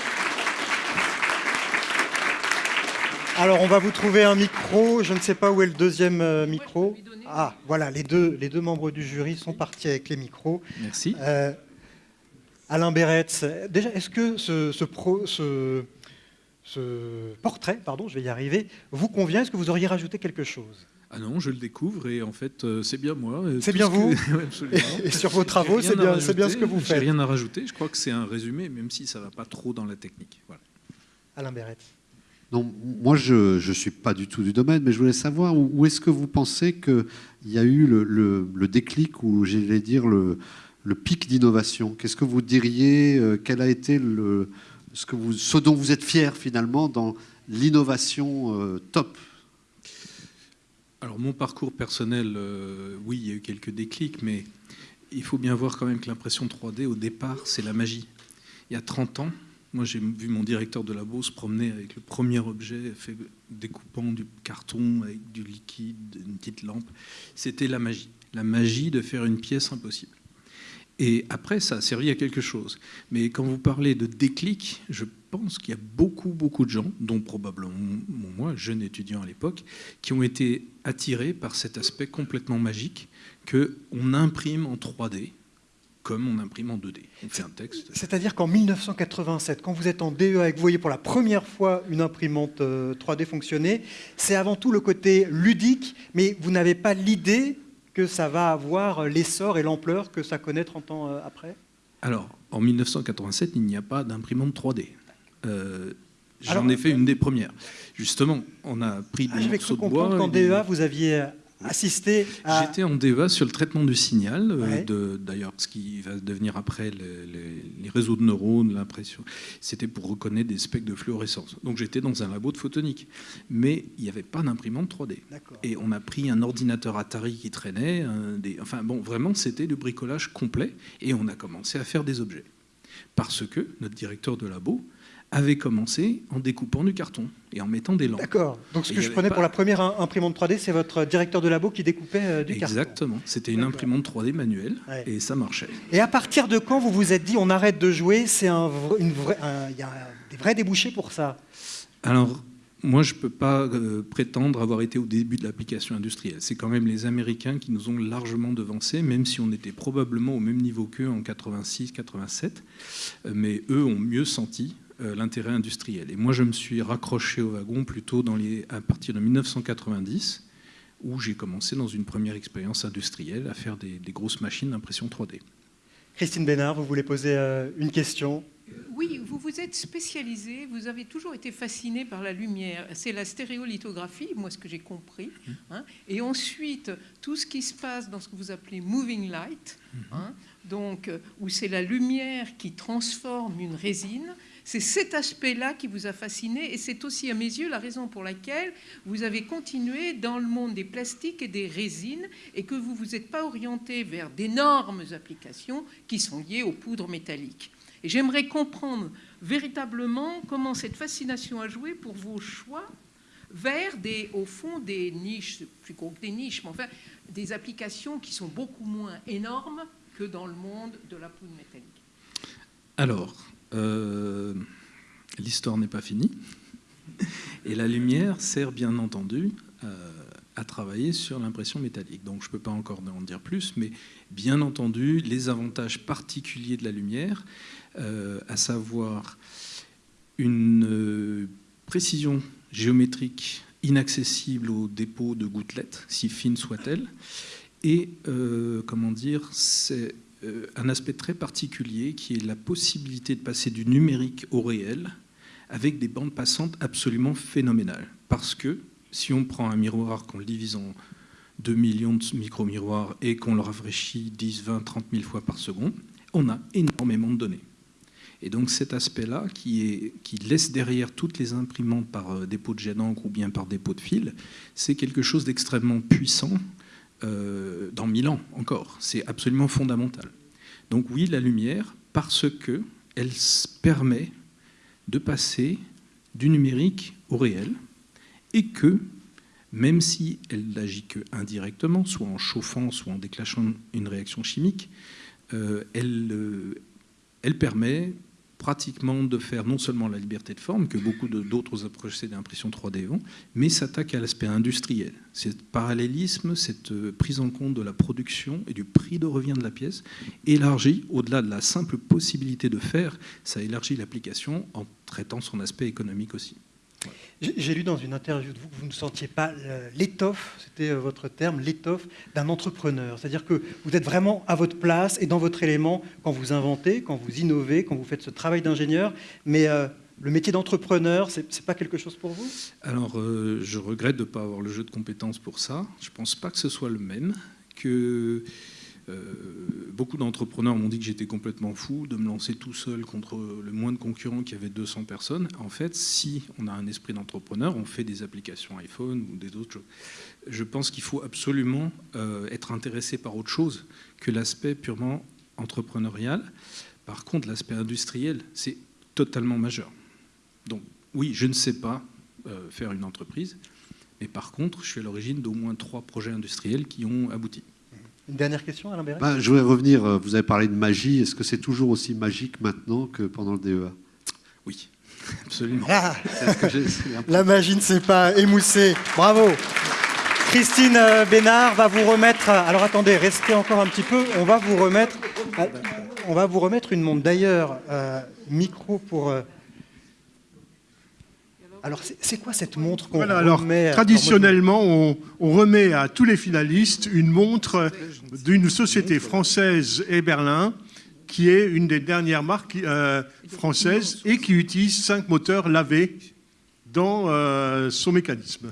Alors, on va vous trouver un micro. Je ne sais pas où est le deuxième euh, micro. Ah, voilà, les deux, les deux membres du jury sont partis avec les micros. Merci. Euh, Alain Béretz, déjà, est-ce que ce, ce, ce portrait, pardon, je vais y arriver, vous convient? Est-ce que vous auriez rajouté quelque chose? Ah non, je le découvre et en fait, euh, c'est bien moi. Euh, c'est bien vous Et, sur vos travaux, c'est bien, bien, ce que vous faites. J'ai rien à rajouter. Je crois que c'est un résumé, même si ça ne va pas trop dans la technique. Voilà. Alain Berret. Non, moi je ne suis pas du tout du domaine, mais je voulais savoir où, est-ce que vous pensez qu'il y a eu le, le, le déclic ou j'allais dire le, le pic d'innovation? Qu'est-ce que vous diriez Quel a été le, ce, que vous, ce dont vous êtes fier finalement dans l'innovation top? Alors mon parcours personnel, oui, il y a eu quelques déclics, mais il faut bien voir quand même que l'impression 3D, au départ, c'est la magie. Il y a 30 ans, moi j'ai vu mon directeur de labo se promener avec le premier objet fait découpant du carton avec du liquide, une petite lampe. C'était la magie. La magie de faire une pièce impossible. Et après, ça a servi à quelque chose. Mais quand vous parlez de déclic, je pense qu'il y a beaucoup, beaucoup de gens, dont probablement moi, jeune étudiant à l'époque, qui ont été attirés par cet aspect complètement magique qu'on imprime en 3D comme on imprime en 2D. On fait un texte. C'est-à-dire qu'en 1987, quand vous êtes en DEA et que vous voyez pour la première fois une imprimante 3D euh, fonctionner, c'est avant tout le côté ludique, mais vous n'avez pas l'idée que ça va avoir l'essor et l'ampleur que ça connaît 30 ans euh, après? Alors, en 1987, il n'y a pas d'imprimante 3D. Euh, j'en ai fait une des premières. Justement, on a pris des ah, morceaux de bois. Qu'en DEA, vous aviez assister à... J'étais en DEA sur le traitement du signal, euh, d'ailleurs ce qui va devenir après les, réseaux de neurones, l'impression. C'était pour reconnaître des spectres de fluorescence. Donc j'étais dans un labo de photonique. Mais il n'y avait pas d'imprimante 3D. Et on a pris un ordinateur Atari qui traînait. des... Enfin bon, vraiment c'était du bricolage complet. Et on a commencé à faire des objets. Parce que notre directeur de labo avait commencé en découpant du carton et en mettant des lampes. D'accord. Donc ce que je prenais pour la première imprimante 3D, c'est votre directeur de labo qui découpait euh, du carton. Exactement. C'était une imprimante 3D manuelle et ça marchait. Et à partir de quand vous vous êtes dit on arrête de jouer C'est un, une y a des vrais débouchés pour ça? Alors moi, je ne peux pas euh, prétendre avoir été au début de l'application industrielle. C'est quand même les Américains qui nous ont largement devancés, même si on était probablement au même niveau qu'eux en 86-87. Euh, mais eux ont mieux senti l'intérêt industriel. Et moi, je me suis raccroché au wagon plutôt dans les, à partir de 1990, où j'ai commencé dans une première expérience industrielle à faire des, grosses machines d'impression 3D. Christine Bénard, vous voulez poser euh, une question? Oui, vous vous êtes spécialisé, vous avez toujours été fasciné par la lumière. C'est la stéréolithographie, moi ce que j'ai compris. Mmh. Hein. Et ensuite, tout ce qui se passe dans ce que vous appelez moving light, mmh. hein, donc, euh, où c'est la lumière qui transforme une résine. C'est cet aspect-là qui vous a fasciné et c'est aussi à mes yeux la raison pour laquelle vous avez continué dans le monde des plastiques et des résines et que vous ne vous êtes pas orienté vers d'énormes applications qui sont liées aux poudres métalliques. Et j'aimerais comprendre véritablement comment cette fascination a joué pour vos choix vers des, au fond, des niches, plus gros que des niches, mais enfin, des applications qui sont beaucoup moins énormes que dans le monde de la poudre métallique. Alors, euh, l'histoire n'est pas finie. Et la lumière sert bien entendu euh, à travailler sur l'impression métallique. Donc je ne peux pas encore en dire plus, mais bien entendu, les avantages particuliers de la lumière, euh, à savoir une précision géométrique inaccessible au dépôt de gouttelettes, si fine soit-elle, et comment dire, c'est un aspect très particulier qui est la possibilité de passer du numérique au réel avec des bandes passantes absolument phénoménales. Parce que si on prend un miroir, qu'on le divise en 2 millions de micro-miroirs et qu'on le rafraîchit 10, 20, 30 000 fois par seconde, on a énormément de données. Et donc cet aspect-là, qui, qui, laisse derrière toutes les imprimantes par euh, dépôt de jet d'encre ou bien par dépôt de fil, c'est quelque chose d'extrêmement puissant euh, dans mille ans encore. C'est absolument fondamental. Donc oui, la lumière, parce qu'elle permet de passer du numérique au réel, et que, même si elle n'agit que indirectement, soit en chauffant, soit en déclenchant une réaction chimique, euh, elle, euh, elle permet pratiquement de faire non seulement la liberté de forme, que beaucoup d'autres procédés d'impression 3D vont, mais s'attaque à l'aspect industriel. Ce parallélisme, cette euh, prise en compte de la production et du prix de revient de la pièce, élargit, au-delà de la simple possibilité de faire, ça élargit l'application en traitant son aspect économique aussi. J'ai lu dans une interview de vous que vous ne sentiez pas l'étoffe, c'était euh, votre terme, l'étoffe d'un entrepreneur. C'est-à-dire que vous êtes vraiment à votre place et dans votre élément quand vous inventez, quand vous innovez, quand vous faites ce travail d'ingénieur. Mais euh, le métier d'entrepreneur, ce n'est pas quelque chose pour vous? Alors, euh, je regrette de ne pas avoir le jeu de compétences pour ça. Je ne pense pas que ce soit le même. Que beaucoup d'entrepreneurs m'ont dit que j'étais complètement fou de me lancer tout seul contre le moins de concurrents qui avait 200 personnes. En fait, si on a un esprit d'entrepreneur, on fait des applications iPhone ou des autres choses. Je pense qu'il faut absolument être intéressé par autre chose que l'aspect purement entrepreneurial. Par contre, l'aspect industriel, c'est totalement majeur. Donc oui, je ne sais pas faire une entreprise, mais par contre, je suis à l'origine d'au moins trois projets industriels qui ont abouti. Une dernière question, Alain Béret ben, Je voudrais revenir, euh, vous avez parlé de magie. Est-ce que c'est toujours aussi magique maintenant que pendant le DEA Oui, absolument. Ah La magie ne s'est pas émoussée. Bravo Christine euh, Bénard va vous remettre... Alors attendez, restez encore un petit peu. On va vous remettre, on va vous remettre une montre. D'ailleurs, euh, micro pour... Alors, c'est quoi cette montre qu'on remet Traditionnellement, on, remet à tous les finalistes une montre d'une société française et Berlin, qui est une des dernières marques euh, françaises et qui utilise cinq moteurs lavés dans euh, son mécanisme.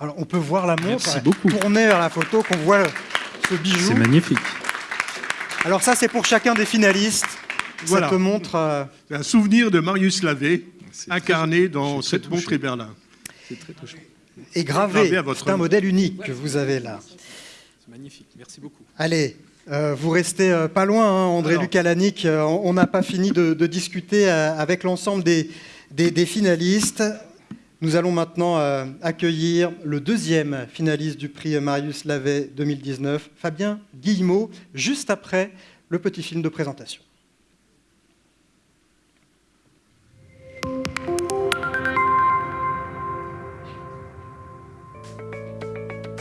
Alors, on peut voir la montre tourner vers la photo, qu'on voit ce bijou. C'est magnifique. Alors ça, c'est pour chacun des finalistes. Voilà. Cette montre... Euh, un souvenir de Marius Lavé incarné dans cette montre Berlin. C'est très touchant. Et gravé, c'est un modèle unique que vous avez là. C'est magnifique, merci beaucoup. Allez, euh, vous restez euh, pas loin, hein, André Lucalanic. Euh, on n'a pas fini de, discuter avec l'ensemble des, des, finalistes. Nous allons maintenant accueillir le deuxième finaliste du prix Marius Lavet 2019, Fabien Guillemot, juste après le petit film de présentation.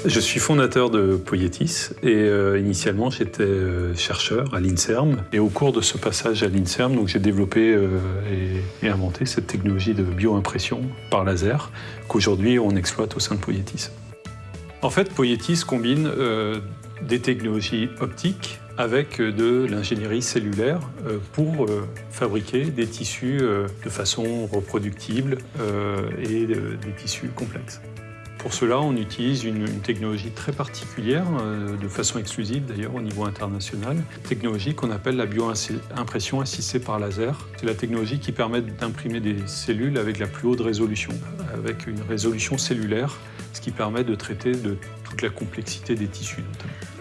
Je suis fondateur de Poietis et euh, initialement j'étais euh, chercheur à l'INSERM. Et au cours de ce passage à l'INSERM, j'ai développé euh, et, inventé cette technologie de bioimpression par laser qu'aujourd'hui on exploite au sein de Poietis. En fait, Poietis combine des technologies optiques avec de l'ingénierie cellulaire pour fabriquer des tissus de façon reproductible et des tissus complexes. Pour cela, on utilise une, technologie très particulière, euh, de façon exclusive d'ailleurs au niveau international, technologie qu'on appelle la bioimpression assistée par laser. C'est la technologie qui permet d'imprimer des cellules avec la plus haute résolution, avec une résolution cellulaire, ce qui permet de traiter de toute la complexité des tissus notamment.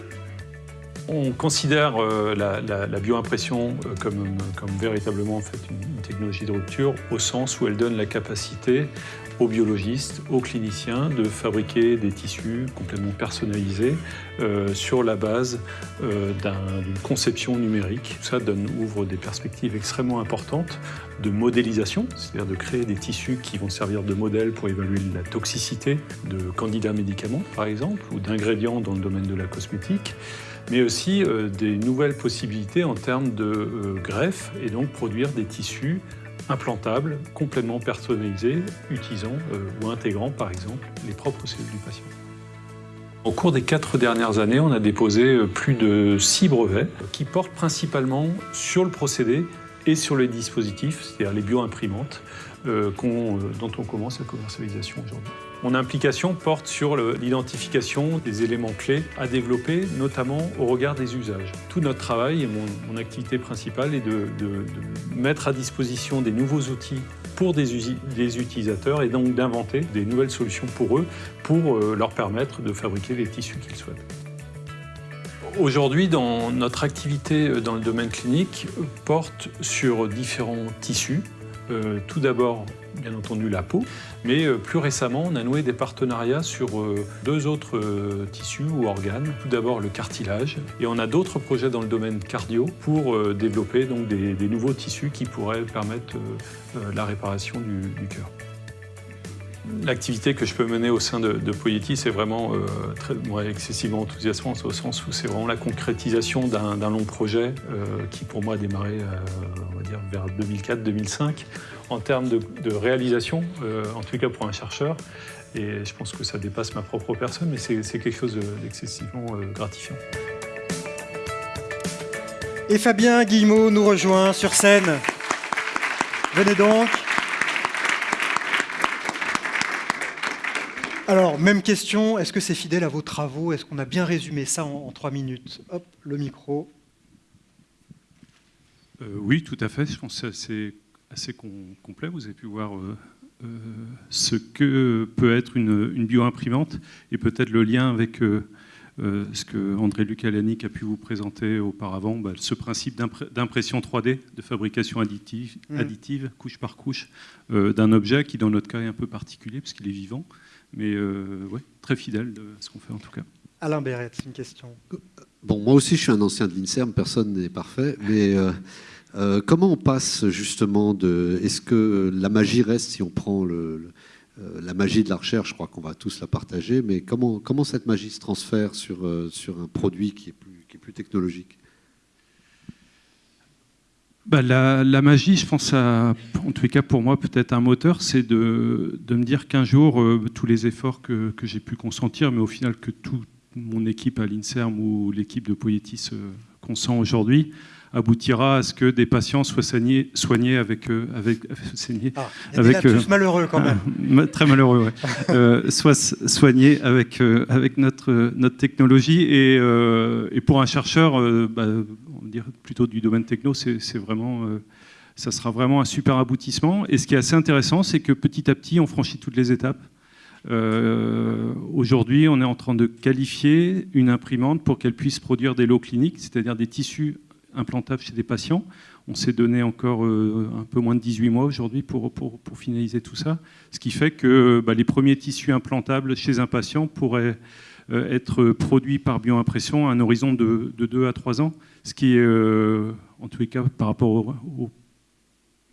On considère euh, la, bioimpression euh, comme, véritablement une technologie de rupture au sens où elle donne la capacité aux biologistes, aux cliniciens de fabriquer des tissus complètement personnalisés euh, sur la base d'une conception numérique. Ça donne, ouvre des perspectives extrêmement importantes de modélisation, c'est-à-dire de créer des tissus qui vont servir de modèle pour évaluer la toxicité de candidats médicaments, par exemple, ou d'ingrédients dans le domaine de la cosmétique mais aussi euh, des nouvelles possibilités en termes de greffe et donc produire des tissus implantable, complètement personnalisé, utilisant euh, ou intégrant par exemple les propres cellules du patient. Au cours des quatre dernières années, on a déposé euh, plus de six brevets qui portent principalement sur le procédé et sur les dispositifs, c'est-à-dire les bioimprimantes, euh, dont on commence la commercialisation aujourd'hui. Mon implication porte sur l'identification des éléments clés à développer, notamment au regard des usages. Tout notre travail et mon, activité principale est de, mettre à disposition des nouveaux outils pour des, utilisateurs et donc d'inventer des nouvelles solutions pour eux pour euh, leur permettre de fabriquer les tissus qu'ils souhaitent. Aujourd'hui, notre activité euh, dans le domaine clinique porte sur différents tissus. Euh, tout d'abord bien entendu la peau, mais euh, plus récemment, on a noué des partenariats sur euh, deux autres euh, tissus ou organes. Tout d'abord le cartilage, et on a d'autres projets dans le domaine cardio pour développer donc des, nouveaux tissus qui pourraient permettre la réparation du, cœur. L'activité que je peux mener au sein de, de Poietis est vraiment très, excessivement enthousiasmante au sens où c'est vraiment la concrétisation d'un long projet qui pour moi a démarré on va dire, vers 2004-2005 en termes de, réalisation, euh, en tout cas pour un chercheur. Et je pense que ça dépasse ma propre personne, mais c'est quelque chose d'excessivement euh, gratifiant. Et Fabien Guillemot nous rejoint sur scène. Venez donc. Alors, même question, est-ce que c'est fidèle à vos travaux? Est-ce qu'on a bien résumé ça en, trois minutes? Hop, le micro. Euh, oui, tout à fait. Je pense que c'est assez, complet. Vous avez pu voir euh, euh, ce que peut être une, une bioimprimante et peut-être le lien avec ce que André Luc a pu vous présenter auparavant, bah, ce principe d'impression 3D, de fabrication additive, mmh. additive couche par couche, d'un objet qui, dans notre cas, est un peu particulier puisqu'il est vivant. Mais euh, ouais, très fidèle de ce qu'on fait en tout cas. Alain Béret, une question. Bon, moi aussi, je suis un ancien de l'INSERM, personne n'est parfait, mais euh, euh, comment on passe justement de. Est-ce que la magie reste si on prend le, la magie de la recherche Je crois qu'on va tous la partager, mais comment, comment cette magie se transfère sur, sur un produit qui est plus, qui est plus technologique? Bah, la, magie, je pense, à, en tous les cas pour moi, peut-être un moteur, c'est de, me dire qu'un jour, euh, tous les efforts que, que j'ai pu consentir, mais au final que toute mon équipe à l'INSERM ou l'équipe de Poietis euh, consent aujourd'hui, aboutira à ce que des patients soient soignés, soignés avec, euh, avec, ah, avec tous malheureux quand même, très malheureux, ouais. soient soignés avec avec notre notre technologie et, et pour un chercheur, bah, dire plutôt du domaine techno, c'est vraiment, euh, ça sera vraiment un super aboutissement. Et ce qui est assez intéressant, c'est que petit à petit, on franchit toutes les étapes. Euh, aujourd'hui, on est en train de qualifier une imprimante pour qu'elle puisse produire des lots cliniques, c'est-à-dire des tissus implantables chez des patients. On s'est donné encore euh, un peu moins de 18 mois aujourd'hui pour, finaliser tout ça, ce qui fait que bah, les premiers tissus implantables chez un patient pourraient être produits par bioimpression à un horizon de, de 2 à 3 ans ce qui est, euh, en tous les cas, par rapport au,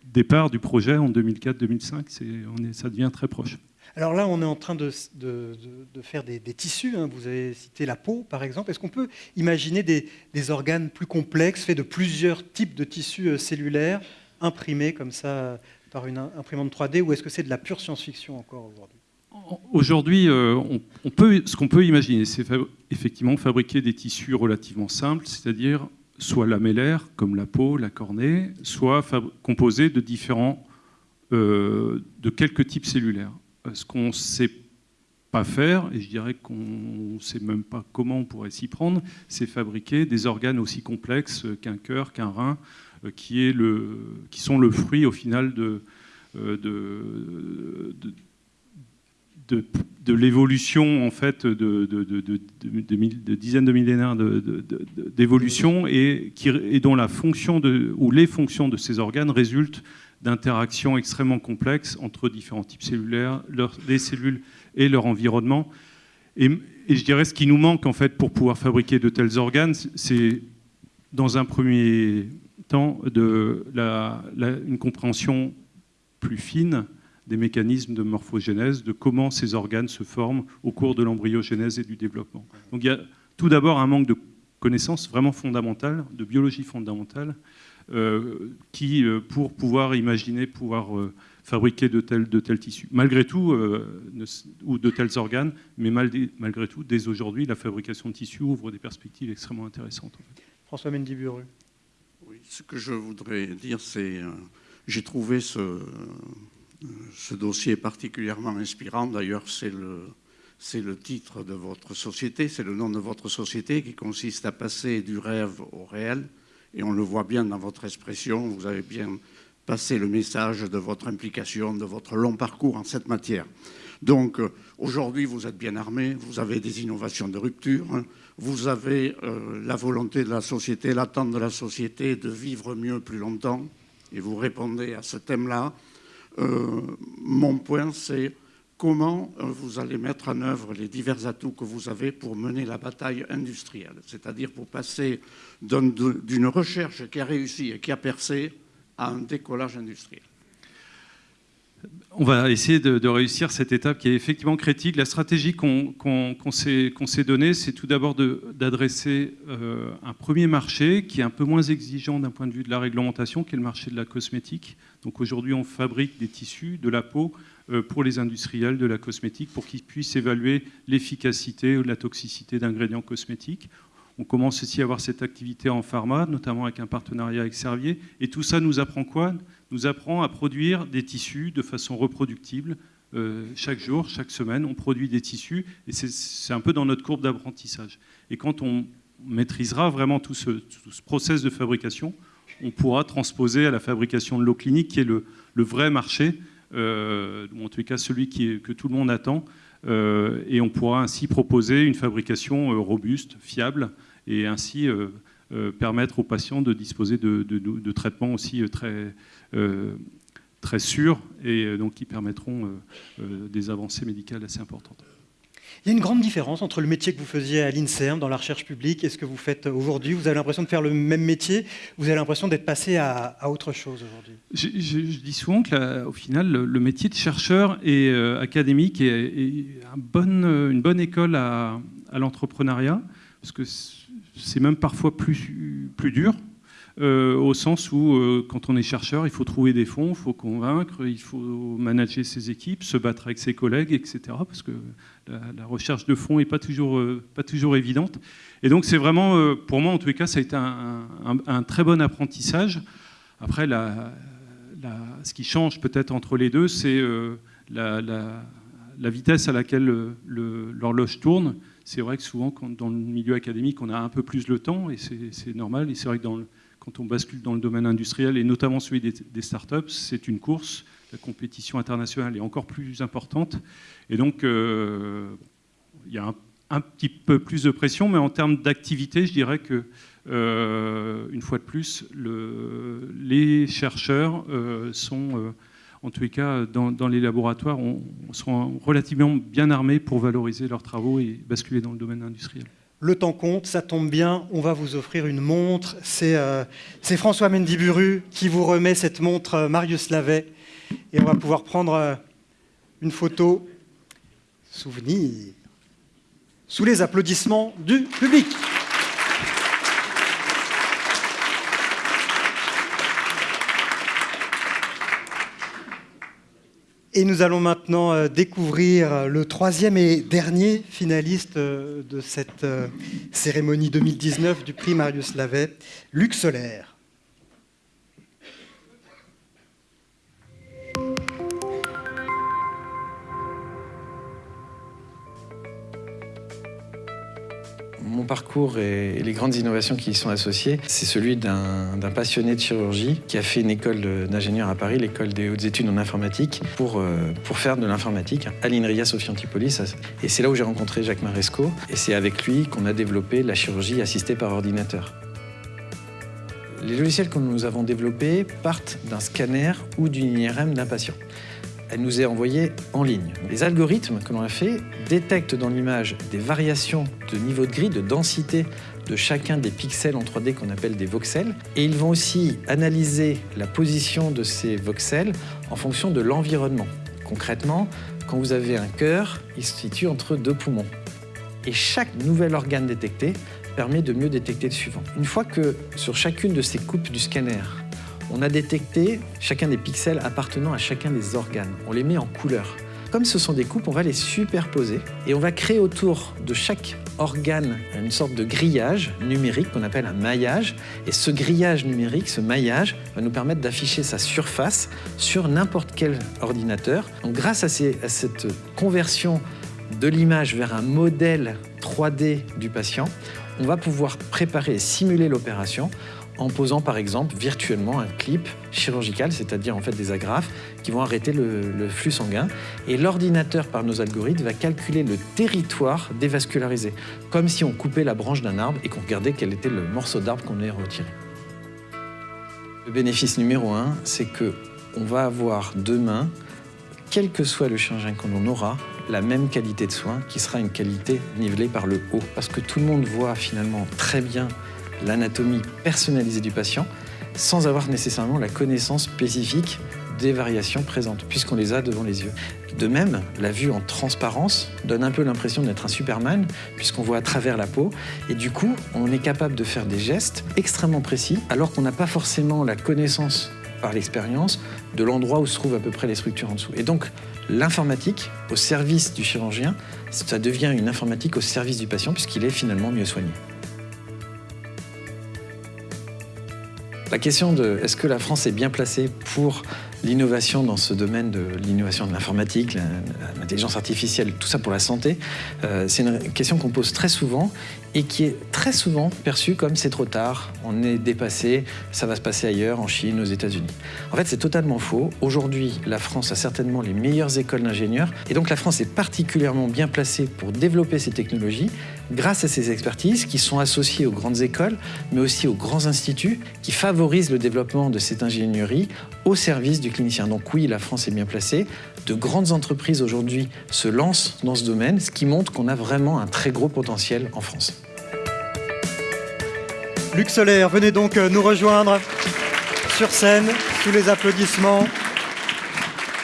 départ du projet en 2004-2005, ça devient très proche. Alors là, on est en train de, faire des, tissus. Hein. Vous avez cité la peau, par exemple. Est-ce qu'on peut imaginer des, organes plus complexes, faits de plusieurs types de tissus euh, cellulaires, imprimés comme ça par une imprimante 3D, ou est-ce que c'est de la pure science-fiction encore aujourd'hui? Aujourd'hui, euh, on, peut, ce qu'on peut imaginer, c'est effectivement fabriquer des tissus relativement simples, c'est-à-dire soit lamellaires, comme la peau, la cornée, soit composés de différents, euh, de quelques types cellulaires. Euh, ce qu'on ne sait pas faire, et je dirais qu'on ne sait même pas comment on pourrait s'y prendre, c'est fabriquer des organes aussi complexes qu'un cœur, qu'un rein, le, qui sont le fruit au final de, de, l'évolution en fait de, dizaines de millénaires d'évolution et, et dont la fonction ou les fonctions de ces organes résultent d'interactions extrêmement complexes entre différents types cellulaires, les cellules et leur environnement. Et, je dirais ce qui nous manque en fait pour pouvoir fabriquer de tels organes, c'est dans un premier temps une compréhension plus fine des mécanismes de morphogénèse, de comment ces organes se forment au cours de l'embryogénèse et du développement. Donc il y a tout d'abord un manque de connaissances vraiment fondamentales, de biologie fondamentale, qui, euh, pour pouvoir imaginer, pouvoir euh, fabriquer de tels, de tels tissus. Malgré tout, ou de tels organes, mais malgré tout, dès aujourd'hui, la fabrication de tissus ouvre des perspectives extrêmement intéressantes. François Mendy Oui, ce que je voudrais dire, c'est j'ai trouvé ce, ce dossier particulièrement inspirant. D'ailleurs, c'est le, c'est le titre de votre société, c'est le nom de votre société qui consiste à passer du rêve au réel. Et on le voit bien dans votre expression. Vous avez bien passé le message de votre implication, de votre long parcours en cette matière. Donc, aujourd'hui, vous êtes bien armé, vous avez des innovations de rupture, vous avez euh, la volonté de la société, l'attente de la société de vivre mieux plus longtemps, et vous répondez à ce thème-là. Euh, mon point, c'est comment euh, vous allez mettre en œuvre les divers atouts que vous avez pour mener la bataille industrielle, c'est-à-dire pour passer d'une recherche qui a réussi et qui a percé à un décollage industriel. On va essayer de, réussir cette étape qui est effectivement critique. La stratégie qu'on s'est donnée, c'est tout d'abord d'adresser euh, un premier marché qui est un peu moins exigeant d'un point de vue de la réglementation, qui est le marché de la cosmétique. Donc aujourd'hui, on fabrique des tissus, de la peau, euh, pour les industriels de la cosmétique, pour qu'ils puissent évaluer l'efficacité ou la toxicité d'ingrédients cosmétiques. On commence aussi à avoir cette activité en pharma, notamment avec un partenariat avec Servier. Et tout ça nous apprend quoi? Nous apprend à produire des tissus de façon reproductible, chaque jour, chaque semaine, on produit des tissus, et c'est un peu dans notre courbe d'apprentissage. Et quand on maîtrisera vraiment tout ce, tout ce, process de fabrication, on pourra transposer à la fabrication de l'eau clinique, qui est le, vrai marché, euh, en tout cas celui que tout le monde attend, euh, et on pourra ainsi proposer une fabrication euh, robuste, fiable, et ainsi permettre aux patients de disposer de, traitements aussi très, très sûrs, et donc qui permettront des avancées médicales assez importantes. Il y a une grande différence entre le métier que vous faisiez à l'INSERM dans la recherche publique et ce que vous faites aujourd'hui. Vous avez l'impression de faire le même métier, vous avez l'impression d'être passé à, autre chose aujourd'hui. Je, dis souvent qu'au final, le, métier de chercheur et euh, académique est, une bonne école à, l'entrepreneuriat, parce que c'est même parfois plus, dur. Euh, au sens où, euh, quand on est chercheur, il faut trouver des fonds, il faut convaincre, il faut manager ses équipes, se battre avec ses collègues, etc. Parce que la, recherche de fonds n'est pas toujours, euh, pas toujours évidente. Et donc, c'est vraiment, pour moi, en tous les cas, ça a été un, très bon apprentissage. Après, ce qui change peut-être entre les deux, c'est la, vitesse à laquelle l'horloge tourne. C'est vrai que souvent, dans le milieu académique, on a un peu plus le temps, et c'est normal. Et c'est vrai que dans le, quand on bascule dans le domaine industriel, et notamment celui des, startups, c'est une course. La compétition internationale est encore plus importante. Et donc, euh, il y a un, petit peu plus de pression, mais en termes d'activité, je dirais que, euh, une fois de plus, les chercheurs euh, sont, en tous les cas, dans, les laboratoires, on, sont relativement bien armés pour valoriser leurs travaux et basculer dans le domaine industriel. Le temps compte, ça tombe bien, on va vous offrir une montre. C'est François Mendiburu qui vous remet cette montre Marius Lavet. Et on va pouvoir prendre euh, une photo souvenir sous les applaudissements du public. Et nous allons maintenant euh, découvrir le troisième et dernier finaliste euh, de cette cérémonie 2019 du prix Marius Lavet, Luc Solaire. Mon parcours et les grandes innovations qui y sont associées, c'est celui d'un passionné de chirurgie qui a fait une école d'ingénieur à Paris, l'école des hautes études en informatique, pour, euh, faire de l'informatique à l'INRIA Sophie Antipolis. Et c'est là où j'ai rencontré Jacques Maresco, et c'est avec lui qu'on a développé la chirurgie assistée par ordinateur. Les logiciels que nous avons développés partent d'un scanner ou d'une IRM d'un patient elle nous est envoyée en ligne. Les algorithmes que l'on a fait détectent dans l'image des variations de niveau de gris, de densité de chacun des pixels en 3D qu'on appelle des voxels. Et ils vont aussi analyser la position de ces voxels en fonction de l'environnement. Concrètement, quand vous avez un cœur, il se situe entre deux poumons. Et chaque nouvel organe détecté permet de mieux détecter le suivant. Une fois que sur chacune de ces coupes du scanner, on a détecté chacun des pixels appartenant à chacun des organes. On les met en couleur. Comme ce sont des coupes, on va les superposer et on va créer autour de chaque organe une sorte de grillage numérique qu'on appelle un maillage. Et ce grillage numérique, ce maillage, va nous permettre d'afficher sa surface sur n'importe quel ordinateur. Grâce à, à cette conversion de l'image vers un modèle 3D du patient, on va pouvoir préparer et simuler l'opération en posant par exemple virtuellement un clip chirurgical, c'est-à-dire en fait des agrafes qui vont arrêter le, flux sanguin. Et l'ordinateur, par nos algorithmes, va calculer le territoire dévascularisé, comme si on coupait la branche d'un arbre et qu'on regardait quel était le morceau d'arbre qu'on allait retirer. Le bénéfice numéro un, c'est que on va avoir demain, quel que soit le chirurgien qu'on en aura, la même qualité de soins qui sera une qualité nivelée par le haut. Parce que tout le monde voit finalement très bien l'anatomie personnalisée du patient sans avoir nécessairement la connaissance spécifique des variations présentes, puisqu'on les a devant les yeux. De même, la vue en transparence donne un peu l'impression d'être un Superman, puisqu'on voit à travers la peau, et du coup, on est capable de faire des gestes extrêmement précis, alors qu'on n'a pas forcément la connaissance par l'expérience de l'endroit où se trouvent à peu près les structures en dessous. Et donc, l'informatique au service du chirurgien, ça devient une informatique au service du patient, puisqu'il est finalement mieux soigné. La question de est-ce que la France est bien placée pour l'innovation dans ce domaine de l'innovation de l'informatique, l'intelligence artificielle, tout ça pour la santé, euh, c'est une question qu'on pose très souvent et qui est très souvent perçue comme c'est trop tard, on est dépassé, ça va se passer ailleurs, en Chine, aux États-Unis. En fait, c'est totalement faux. Aujourd'hui, la France a certainement les meilleures écoles d'ingénieurs et donc la France est particulièrement bien placée pour développer ces technologies grâce à ces expertises qui sont associées aux grandes écoles, mais aussi aux grands instituts qui favorisent le développement de cette ingénierie au service du clinicien. Donc oui, la France est bien placée. De grandes entreprises aujourd'hui se lancent dans ce domaine, ce qui montre qu'on a vraiment un très gros potentiel en France. Luc Solaire, venez donc euh, nous rejoindre sur scène, sous les applaudissements.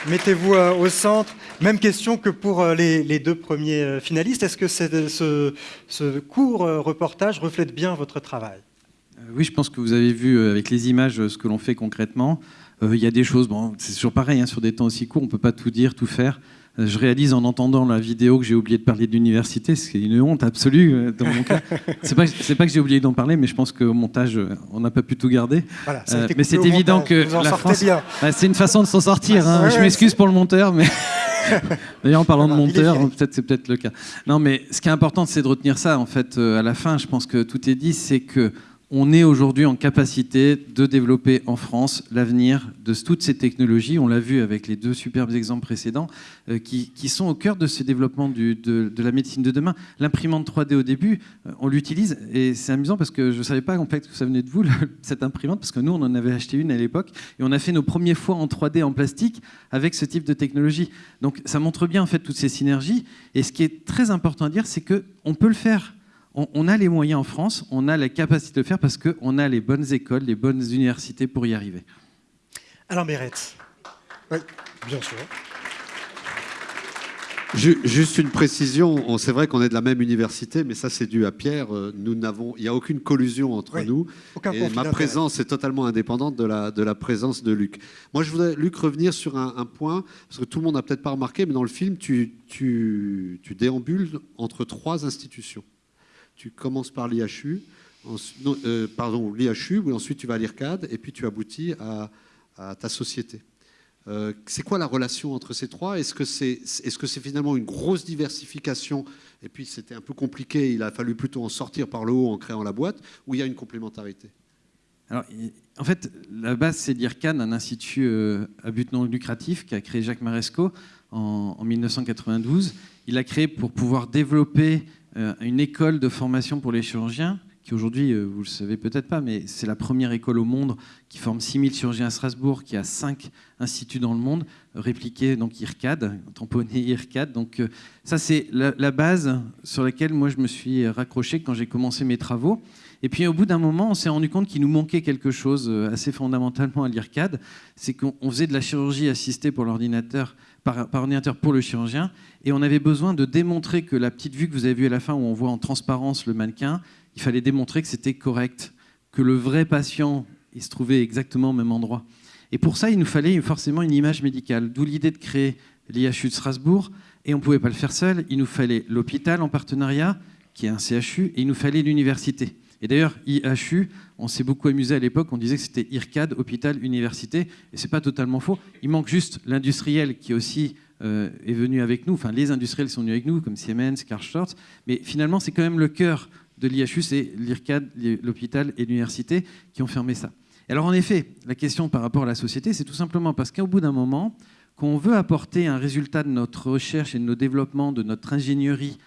Mettez-vous euh, au centre. Même question que pour euh, les, deux premiers finalistes. Est-ce que ce, court reportage reflète bien votre travail? Oui, je pense que vous avez vu avec les images ce que l'on fait concrètement. Il y a des choses, bon, c'est toujours pareil, hein, sur des temps aussi courts, on ne peut pas tout dire, tout faire. Euh, je réalise en entendant la vidéo que j'ai oublié de parler de l'université, c'est une honte absolue euh, dans mon cas. C'est pas, pas que j'ai oublié d'en parler, mais je pense qu'au montage, euh, on n'a pas pu tout garder. mais c'est évident que la France, bah, c'est une façon de s'en sortir. Hein. je m'excuse pour le monteur, mais d'ailleurs en parlant de monteur, peut-être c'est peut-être le cas. Non, mais ce qui est important, c'est de retenir ça. En fait, à la fin, je pense que tout est dit, c'est que on est aujourd'hui en capacité de développer en France l'avenir de toutes ces technologies. On l'a vu avec les deux superbes exemples précédents euh, qui, sont au cœur de ce développement de, la médecine de demain. L'imprimante 3D au début, euh, on l'utilise et c'est amusant parce que je ne savais pas en fait que ça venait de vous, cette imprimante, parce que nous, on en avait acheté une à l'époque et on a fait nos premiers fois en 3D en plastique avec ce type de technologie. Donc ça montre bien en fait toutes ces synergies. Et ce qui est très important à dire, c'est qu'on peut le faire on, a les moyens en France, on a la capacité de le faire parce qu'on a les bonnes écoles, les bonnes universités pour y arriver. Alain Béret. Oui, bien sûr. Juste une précision, c'est vrai qu'on est de la même université, mais ça c'est dû à Pierre. Euh, nous n'avons, il n'y a aucune collusion entre nous. et ma présence est totalement indépendante de la, de la présence de Luc. Moi je voudrais, Luc, revenir sur un, point, parce que tout le monde n'a peut-être pas remarqué, mais dans le film, tu, tu, tu déambules entre trois institutions tu commences par l'IHU, euh, pardon, l'IHU, ensuite tu vas à l'IRCAD, et puis tu aboutis à, ta société. Euh, c'est quoi la relation entre ces trois? Est-ce que c'est est -ce c'est finalement une grosse diversification? Et puis c'était un peu compliqué, il a fallu plutôt en sortir par le haut en créant la boîte, ou il y a une complémentarité? Alors, en fait, la base, c'est l'IRCAD, un institut euh, à but non lucratif qu'a créé Jacques Maresco en, en, 1992. Il l'a créé pour pouvoir développer une école de formation pour les chirurgiens, qui aujourd'hui, euh, vous le savez peut-être pas, mais c'est la première école au monde qui forme 6000 chirurgiens à Strasbourg, qui a 5 instituts dans le monde, répliqués, donc IRCAD, tamponné IRCAD. Donc euh, ça, c'est la, base sur laquelle moi je me suis raccroché quand j'ai commencé mes travaux. Et puis au bout d'un moment, on s'est rendu compte qu'il nous manquait quelque chose assez fondamentalement à l'IRCAD, c'est qu'on faisait de la chirurgie assistée pour l'ordinateur par, ordinateur pour le chirurgien. Et on avait besoin de démontrer que la petite vue que vous avez vue à la fin, où on voit en transparence le mannequin, il fallait démontrer que c'était correct, que le vrai patient il se trouvait exactement au même endroit. Et pour ça, il nous fallait forcément une image médicale, d'où l'idée de créer l'IHU de Strasbourg. Et on ne pouvait pas le faire seul, il nous fallait l'hôpital en partenariat, qui est un CHU, et il nous fallait l'université. Et d'ailleurs, IHU, on s'est beaucoup amusé à l'époque, on disait que c'était IRCAD, hôpital, université, et c'est pas totalement faux. Il manque juste l'industriel qui aussi euh, est venu avec nous, enfin les industriels sont venus avec nous, comme Siemens, Karl mais finalement c'est quand même le cœur de l'IHU, c'est l'IRCAD, l'hôpital et l'université qui ont fermé ça. alors en effet, la question par rapport à la société, c'est tout simplement parce qu'au bout d'un moment, quand on veut apporter un résultat de notre recherche et de nos développements, de notre ingénierie,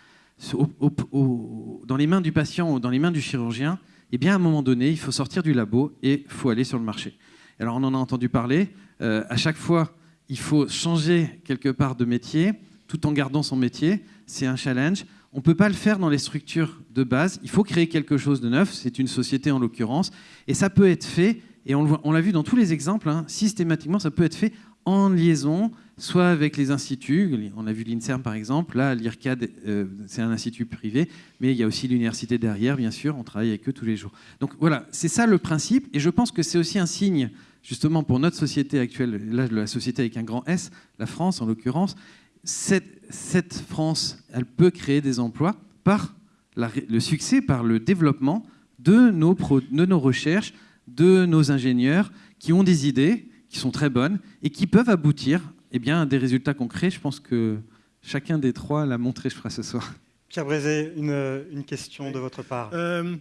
dans les mains du patient ou dans les mains du chirurgien, eh bien, à un moment donné, il faut sortir du labo et il faut aller sur le marché. Alors, on en a entendu parler. Euh, à chaque fois, il faut changer quelque part de métier tout en gardant son métier. C'est un challenge. On ne peut pas le faire dans les structures de base. Il faut créer quelque chose de neuf. C'est une société en l'occurrence. Et ça peut être fait, et on l'a vu dans tous les exemples, hein, systématiquement, ça peut être fait en liaison soit avec les instituts, on a vu l'INSERM par exemple, là l'IRCAD euh, c'est un institut privé, mais il y a aussi l'université derrière bien sûr, on travaille avec eux tous les jours. Donc voilà, c'est ça le principe, et je pense que c'est aussi un signe justement pour notre société actuelle, là la société avec un grand S, la France en l'occurrence, cette, France, elle peut créer des emplois par le succès, par le développement de nos, de nos recherches, de nos ingénieurs qui ont des idées, qui sont très bonnes et qui peuvent aboutir eh bien, des résultats concrets. Je pense que chacun des trois l'a montré, je crois, ce soir. Pierre Brézé, une, une question de votre part. Euh,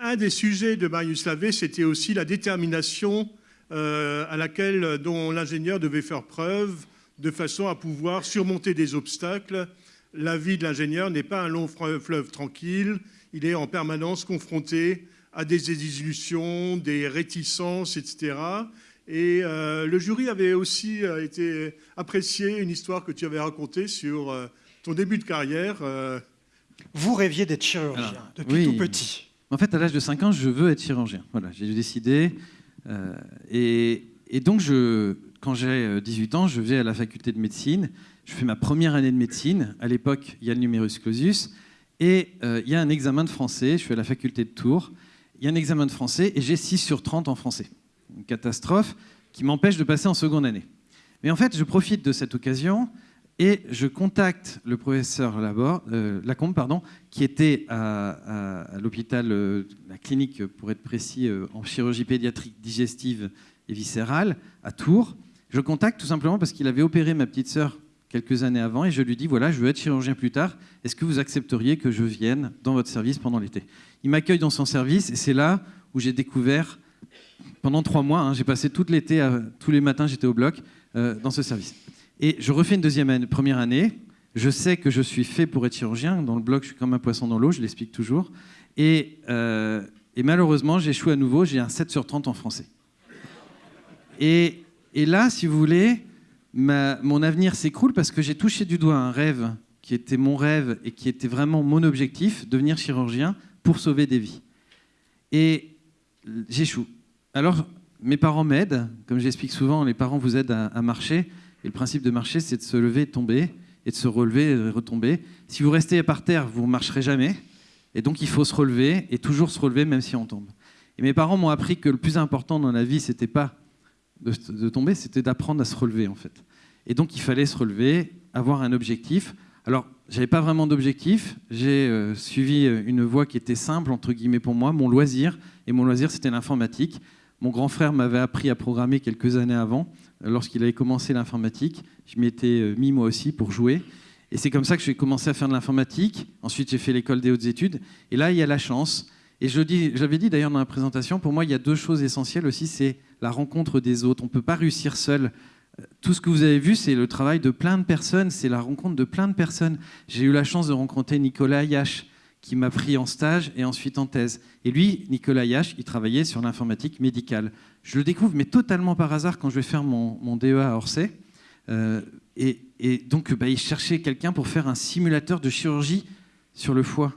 un des sujets de Marius Lavé, c'était aussi la détermination euh, à laquelle dont l'ingénieur devait faire preuve de façon à pouvoir surmonter des obstacles. La vie de l'ingénieur n'est pas un long fleuve tranquille, il est en permanence confronté à des illusions, des réticences, etc. Et euh, le jury avait aussi euh, été apprécié une histoire que tu avais racontée sur ton début de carrière. Vous rêviez d'être chirurgien depuis tout petit. En fait, à l'âge de 5 ans, je veux être chirurgien. Voilà, j'ai décidé. Euh, et, donc, je, quand j'ai 18 ans, je vais à la faculté de médecine. Je fais ma première année de médecine. À l'époque, il y a le numerus clausus. Et euh, il y a un examen de français. Je suis à la faculté de Tours. Il y a un examen de français et j'ai 6 sur 30 en français. Une catastrophe qui m'empêche de passer en seconde année. Mais en fait, je profite de cette occasion et je contacte le professeur euh, Lacombe, pardon, qui était à, l'hôpital, euh, la clinique pour être précis, euh, en chirurgie pédiatrique digestive et viscérale, à Tours. Je contacte tout simplement parce qu'il avait opéré ma petite sœur quelques années avant et je lui dis voilà, je veux être chirurgien plus tard. Est-ce que vous accepteriez que je vienne dans votre service pendant l'été? Il m'accueille dans son service et c'est là où j'ai découvert pendant trois mois, hein, j'ai passé tout l'été, tous les matins, j'étais au bloc dans ce service. Et je refais une deuxième année, première année. Je sais que je suis fait pour être chirurgien. Dans le blog, je suis comme un poisson dans l'eau, je l'explique toujours. Et, euh, malheureusement, j'échoue à nouveau. J'ai un 7 sur 30 en français. Et, là, si vous voulez, mon avenir s'écroule parce que j'ai touché du doigt un rêve qui était mon rêve et qui était vraiment mon objectif, devenir chirurgien pour sauver des vies. Et j'échoue. Alors, mes parents m'aident. Comme j'explique souvent, les parents vous aident à, marcher. Et le principe de marcher, c'est de se lever et tomber, et de se relever et de retomber. Si vous restez par terre, vous ne marcherez jamais. Et donc, il faut se relever et toujours se relever, même si on tombe. Et mes parents m'ont appris que le plus important dans la vie, c'était pas de, tomber, c'était d'apprendre à se relever, en fait. Et donc, il fallait se relever, avoir un objectif. Alors, j'avais pas vraiment d'objectif. J'ai euh, suivi euh, une voie qui était simple, entre guillemets, pour moi, mon loisir. Et mon loisir, c'était l'informatique. Mon grand frère m'avait appris à programmer quelques années avant lorsqu'il avait commencé l'informatique. Je m'y étais euh, mis moi aussi pour jouer. Et c'est comme ça que j'ai commencé à faire de l'informatique. Ensuite, j'ai fait l'école des hautes études. Et là, il y a la chance. Et je dit d'ailleurs dans la présentation, pour moi, il y a deux choses essentielles aussi. C'est la rencontre des autres. On ne peut pas réussir seul. Tout ce que vous avez vu, c'est le travail de plein de personnes, c'est la rencontre de plein de personnes. J'ai eu la chance de rencontrer Nicolas Yash, qui m'a pris en stage et ensuite en thèse. Et lui, Nicolas Yash, il travaillait sur l'informatique médicale. Je le découvre, mais totalement par hasard, quand je vais faire mon, DEA à Orsay. Euh, et, donc, bah, il cherchait quelqu'un pour faire un simulateur de chirurgie sur le foie.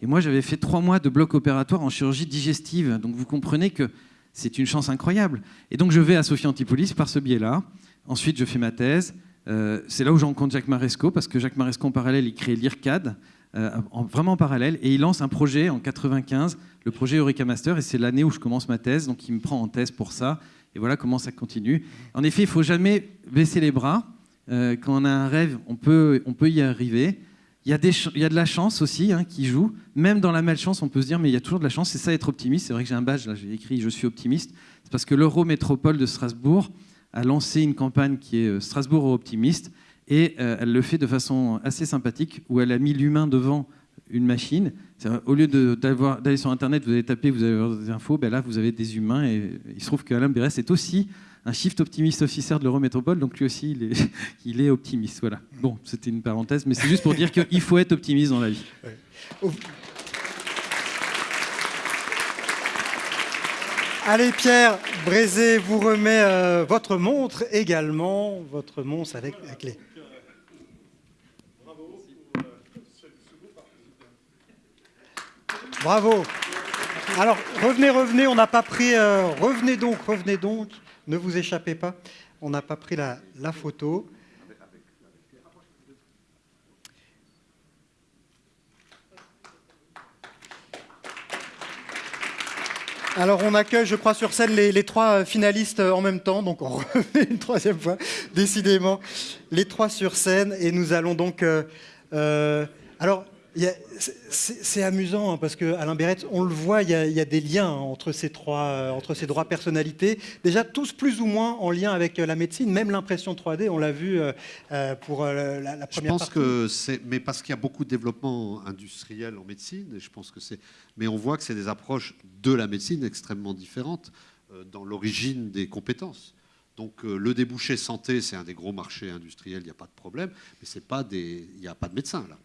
Et moi, j'avais fait trois mois de bloc opératoire en chirurgie digestive. Donc, vous comprenez que c'est une chance incroyable. Et donc, je vais à Sophie Antipolis par ce biais-là. Ensuite, je fais ma thèse. Euh, c'est là où je rencontre Jacques Maresco, parce que Jacques Maresco, en parallèle, il crée l'IRCAD, euh, vraiment en parallèle, et il lance un projet en 95, le projet Eureka Master, et c'est l'année où je commence ma thèse, donc il me prend en thèse pour ça, et voilà comment ça continue. En effet, il faut jamais baisser les bras. Euh, quand on a un rêve, on peut, on peut y arriver. Il y, a des il y a de la chance aussi hein, qui joue. Même dans la malchance, on peut se dire, mais il y a toujours de la chance. C'est ça être optimiste. C'est vrai que j'ai un badge, là, j'ai écrit Je suis optimiste. C'est parce que l'Eurométropole de Strasbourg a lancé une campagne qui est euh, Strasbourg optimiste. Et euh, elle le fait de façon assez sympathique, où elle a mis l'humain devant une machine. Au lieu d'aller sur Internet, vous allez taper, vous avez des infos, ben là, vous avez des humains. Et il se trouve qu'Alain Bérès est aussi un shift optimiste officer de l'Eurométropole, donc lui aussi, il est, il est optimiste. Voilà. Bon, c'était une parenthèse, mais c'est juste pour dire qu'il faut être optimiste dans la vie. Allez Pierre, Brézé vous remet euh, votre montre également, votre montre avec la clé. Bravo. Alors, revenez, revenez, on n'a pas pris... Euh, revenez donc, revenez donc, ne vous échappez pas. On n'a pas pris la, photo. Alors on accueille, je crois, sur scène les, trois finalistes en même temps, donc on remet une troisième fois, décidément, les trois sur scène, et nous allons donc... Euh, euh, alors, C'est amusant hein, parce que Alain on le voit, il y, a, des liens entre ces trois, euh, entre ces trois personnalités. Déjà tous plus ou moins en lien avec euh, la médecine, même l'impression 3D, on l'a vu euh, pour la, la, première Je pense que c'est, mais parce qu'il y a beaucoup de développement industriel en médecine, et je pense que c'est, mais on voit que c'est des approches de la médecine extrêmement différentes dans l'origine des compétences. Donc le débouché santé, c'est un des gros marchés industriels, il n'y a pas de problème, mais c'est pas des, il n'y a pas de médecins là.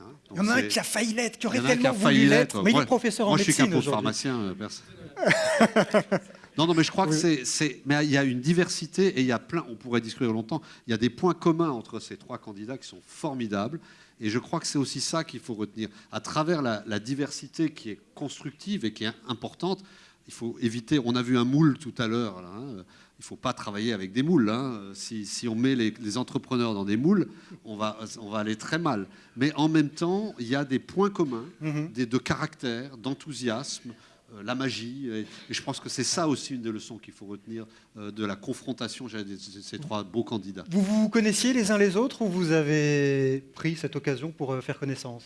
Hein, il y en a un qui a failli l'être, qui aurait tellement voulu l'être, mais il est professeur en médecine Moi, je suis qu'un pharmacien. Euh, non, non, mais je crois que c'est, mais il y a une diversité et il y a plein. On pourrait discuter longtemps. Il y a des points communs entre ces trois candidats qui sont formidables. Et je crois que c'est aussi ça qu'il faut retenir. À travers la, la, diversité qui est constructive et qui est importante, il faut éviter. On a vu un moule tout à l'heure. Hein, il ne faut pas travailler avec des moules. Hein. Si, on met les, entrepreneurs dans des moules, on va, on va aller très mal. Mais en même temps, il y a des points communs, mhm. des, de caractère, d'enthousiasme, euh, la magie. Et, je pense que c'est ça aussi une des leçons qu'il faut retenir euh, de la confrontation de ces trois beaux candidats. Vous vous connaissiez les uns les autres ou vous avez pris cette occasion pour euh, faire connaissance?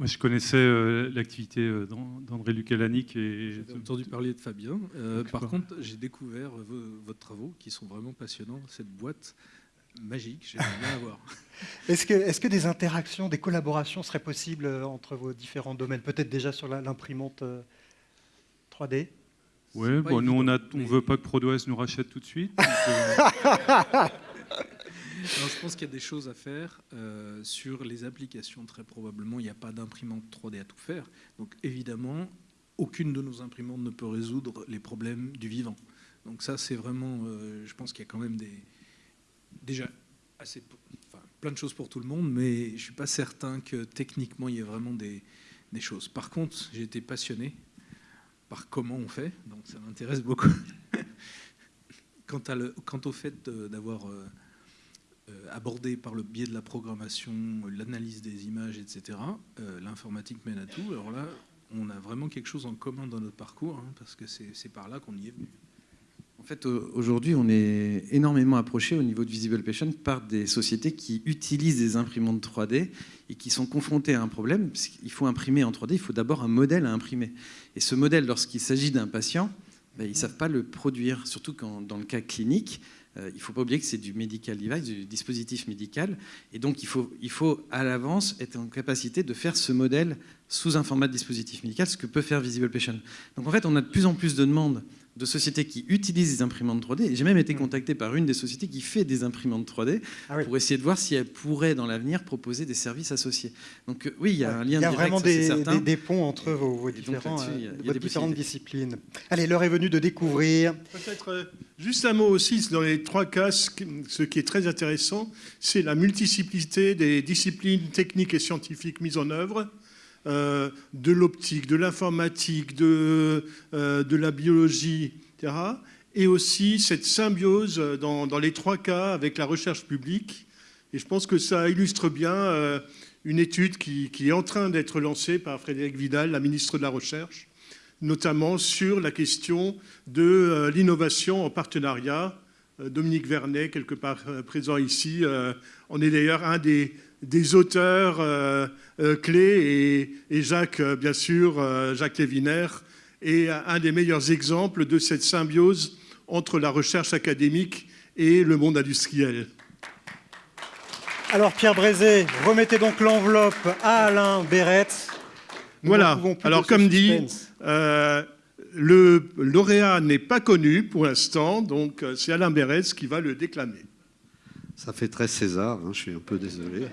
Moi, je connaissais euh, l'activité euh, d'André Lucalanic et j'ai entendu parler de Fabien. Euh, par contre, j'ai découvert vos, travaux qui sont vraiment passionnants. Cette boîte magique, j'aimerais bien avoir. Est-ce que, est que, des interactions, des collaborations seraient possibles entre vos différents domaines? Peut-être déjà sur l'imprimante 3D Oui, bon, nous, on ne veut pas que ProDOS nous rachète tout de suite. je pense qu'il y a des choses à faire euh, sur les applications. Très probablement, il n'y a pas d'imprimante 3D à tout faire. Donc évidemment, aucune de nos imprimantes ne peut résoudre les problèmes du vivant. Donc ça, c'est vraiment, euh, je pense qu'il y a quand même des, déjà assez, enfin, plein de choses pour tout le monde, mais je ne suis pas certain que techniquement, il y ait vraiment des, choses. Par contre, j'ai été passionné par comment on fait, donc ça m'intéresse beaucoup. quant, au fait d'avoir... Euh, euh, abordé par le biais de la programmation, l'analyse des images, etc. Euh, l'informatique mène à tout. Alors là, on a vraiment quelque chose en commun dans notre parcours, hein, parce que c'est par là qu'on y est venu. En fait, aujourd'hui, on est énormément approché au niveau de Visible Patient par des sociétés qui utilisent des imprimantes 3D et qui sont confrontées à un problème. Il faut imprimer en 3D, il faut d'abord un modèle à imprimer. Et ce modèle, lorsqu'il s'agit d'un patient, ben, ils ne savent pas le produire, surtout dans le cas clinique. Euh, il ne faut pas oublier que c'est du medical device, du dispositif médical. Et donc, il faut, il faut à l'avance être en capacité de faire ce modèle sous un format de dispositif médical, ce que peut faire Visible Patient. Donc, en fait, on a de plus en plus de demandes de sociétés qui utilisent des imprimantes 3D. J'ai même été mm. contacté par une des sociétés qui fait des imprimantes 3D ah pour essayer de voir si elle pourrait, dans l'avenir, proposer des services associés. Donc euh, oui, il y a un lien direct. Il y a vraiment des, des, ponts entre vos, différents, euh, différentes disciplines. Allez, l'heure est venue de découvrir. Peut-être euh, juste un mot aussi, dans les trois cas, ce qui est très intéressant, c'est la multiplicité des disciplines techniques et scientifiques mises en œuvre euh, de l'optique, de l'informatique, de, euh, de, la biologie, etc. Et aussi cette symbiose dans, dans, les trois cas avec la recherche publique. Et je pense que ça illustre bien euh, une étude qui, qui, est en train d'être lancée par Frédéric Vidal, la ministre de la Recherche, notamment sur la question de l'innovation en partenariat. Dominique Vernet, quelque part présent ici, en est d'ailleurs un des des auteurs euh, euh, clés et, Jacques, euh, bien sûr, Jacques Léviner est un des meilleurs exemples de cette symbiose entre la recherche académique et le monde industriel. Alors Pierre Brézé, remettez donc l'enveloppe à Alain Béret. voilà, alors comme dit, le lauréat n'est pas connu pour l'instant, donc c'est Alain Béret qui va le déclamer. Ça fait très César, hein, je suis un peu désolé.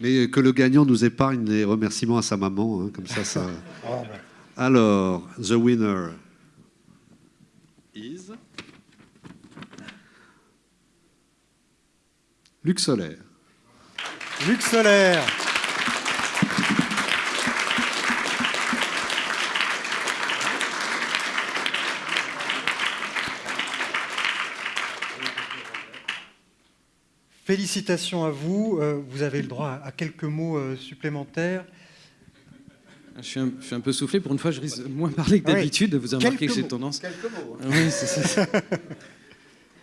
Mais que le gagnant nous épargne les remerciements à sa maman, hein, comme ça, ça. Ah. Alors, the winner is Luc Solaire. Luc Solaire. Félicitations à vous. Euh, vous avez le droit à quelques mots euh, supplémentaires. Je suis, un, peu soufflé. Pour une fois, je risque moins parler que d'habitude. Vous avez remarqué que j'ai tendance. Quelques mots. Oui, c'est ça.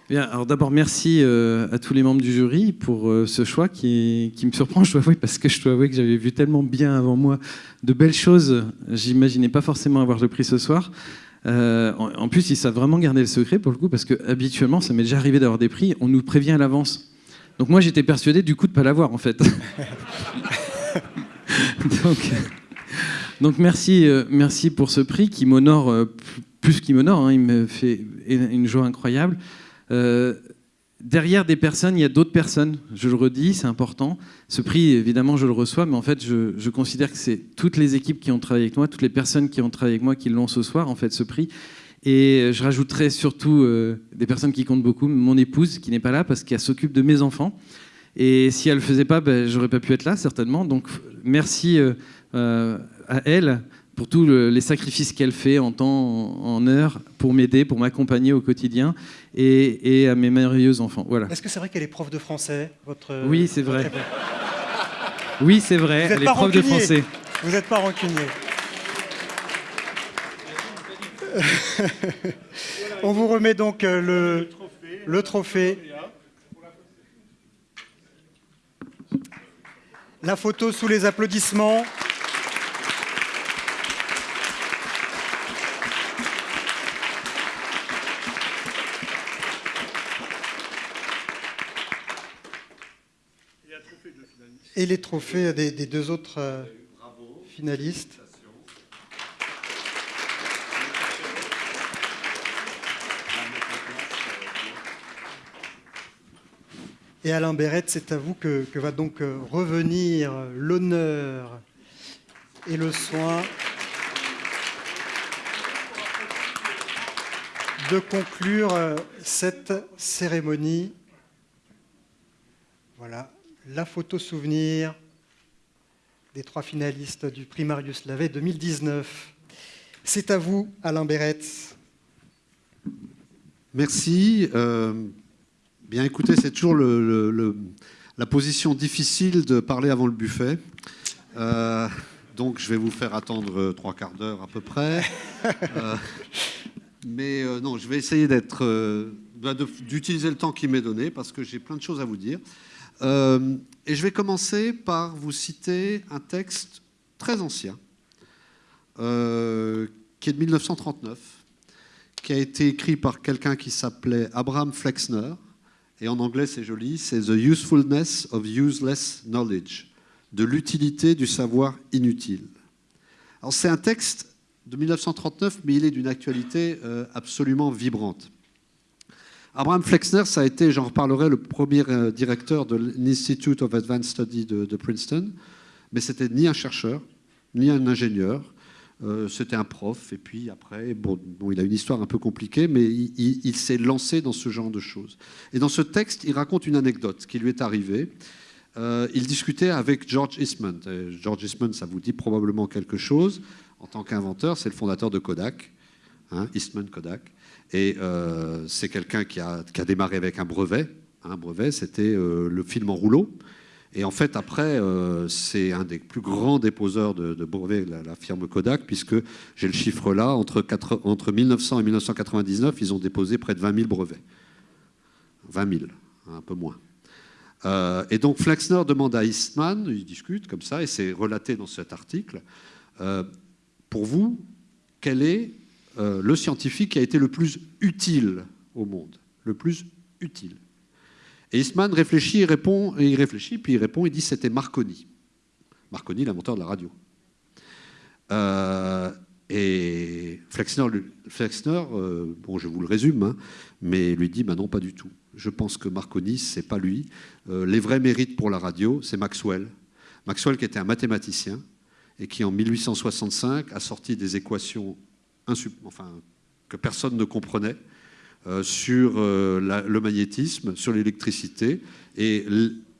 Bien, alors d'abord, merci euh, à tous les membres du jury pour ce choix qui, qui, me surprend, je dois avouer, parce que je dois avouer que j'avais vu tellement bien avant moi de belles choses. J'imaginais pas forcément avoir le prix ce soir. Euh, en, en, plus, ils savent vraiment garder le secret pour le coup, parce que habituellement, ça m'est déjà arrivé d'avoir des prix, on nous prévient à l'avance. Donc moi, j'étais persuadé du coup de pas l'avoir en fait. donc, donc, merci, merci pour ce prix qui m'honore plus qu'il m'honore. Hein, il me fait une joie incroyable. Euh, derrière des personnes, il y a d'autres personnes. Je le redis, c'est important. Ce prix, évidemment, je le reçois, mais en fait, je, je considère que c'est toutes les équipes qui ont travaillé avec moi, toutes les personnes qui ont travaillé avec moi qui l'ont ce soir, en fait, ce prix. Et je rajouterai surtout euh, des personnes qui comptent beaucoup, mon épouse qui n'est pas là parce qu'elle s'occupe de mes enfants. Et si elle ne le faisait pas, ben, j'aurais pas pu être là, certainement. Donc merci euh, euh, à elle pour tous les sacrifices qu'elle fait en temps, en heure, pour m'aider, pour m'accompagner au quotidien, et, et, à mes merveilleux enfants. Voilà. Est-ce que c'est vrai qu'elle est prof de français votre, Oui, c'est vrai. Oui, c'est vrai, elle est prof de français. Vous n'êtes pas rancunier. On vous remet donc le, le trophée. La photo sous les applaudissements. Et les trophées des, des deux autres euh, finalistes. Et Alain Béret, c'est à vous que, va donc revenir l'honneur et le soin de conclure cette cérémonie. Voilà, la photo souvenir des trois finalistes du prix Marius Lavet 2019. C'est à vous, Alain Béret. Merci. Euh... Bien écoutez, c'est toujours le, le, le, la position difficile de parler avant le buffet. Euh, donc je vais vous faire attendre trois quarts d'heure à peu près. euh, mais euh, non, je vais essayer d'être, euh, d'utiliser le temps qui m'est donné parce que j'ai plein de choses à vous dire. Euh, et je vais commencer par vous citer un texte très ancien euh, qui est de 1939, qui a été écrit par quelqu'un qui s'appelait Abraham Flexner et en anglais, c'est joli, c'est The Usefulness of Useless Knowledge, de l'utilité du savoir inutile. Alors, c'est un texte de 1939, mais il est d'une actualité euh, absolument vibrante. Abraham Flexner, ça a été, j'en reparlerai, le premier euh, directeur de l'Institute of Advanced Study de, de Princeton, mais c'était ni un chercheur, ni un ingénieur, euh, c'était un prof, et puis après, bon, il a une histoire un peu compliquée, mais il, s'est lancé dans ce genre de choses. Et dans ce texte, il raconte une anecdote qui lui est arrivée. Euh, il discutait avec George Eastman. George Eastman, ça vous dit probablement quelque chose. En tant qu'inventeur, c'est le fondateur de Kodak, hein, Eastman Kodak. Et euh, c'est quelqu'un qui a, qui a, démarré avec un brevet. Un brevet, c'était le film en rouleau. Et en fait, après, euh, c'est un des plus grands déposeurs de, brevets, la, firme Kodak, puisque j'ai le chiffre là, entre, 4, entre 1900 et 1999, ils ont déposé près de 20 000 brevets. 20 000, un peu moins. Euh, et donc Flexner demande à Eastman, ils discutent comme ça, et c'est relaté dans cet article, euh, pour vous, quel est le scientifique qui a été le plus utile au monde? Le plus utile et Eastman réfléchit, il répond, et il réfléchit, puis il répond, il dit c'était Marconi. Marconi, l'inventeur de la radio. Euh, et Flexner, Flexner euh, je vous le résume, hein, mais lui dit, bah non, pas du tout. Je pense que Marconi, c'est pas lui. Euh, les vrais mérites pour la radio, c'est Maxwell. Maxwell qui était un mathématicien et qui, en 1865, a sorti des équations enfin, que personne ne comprenait sur euh, le magnétisme, sur l'électricité, et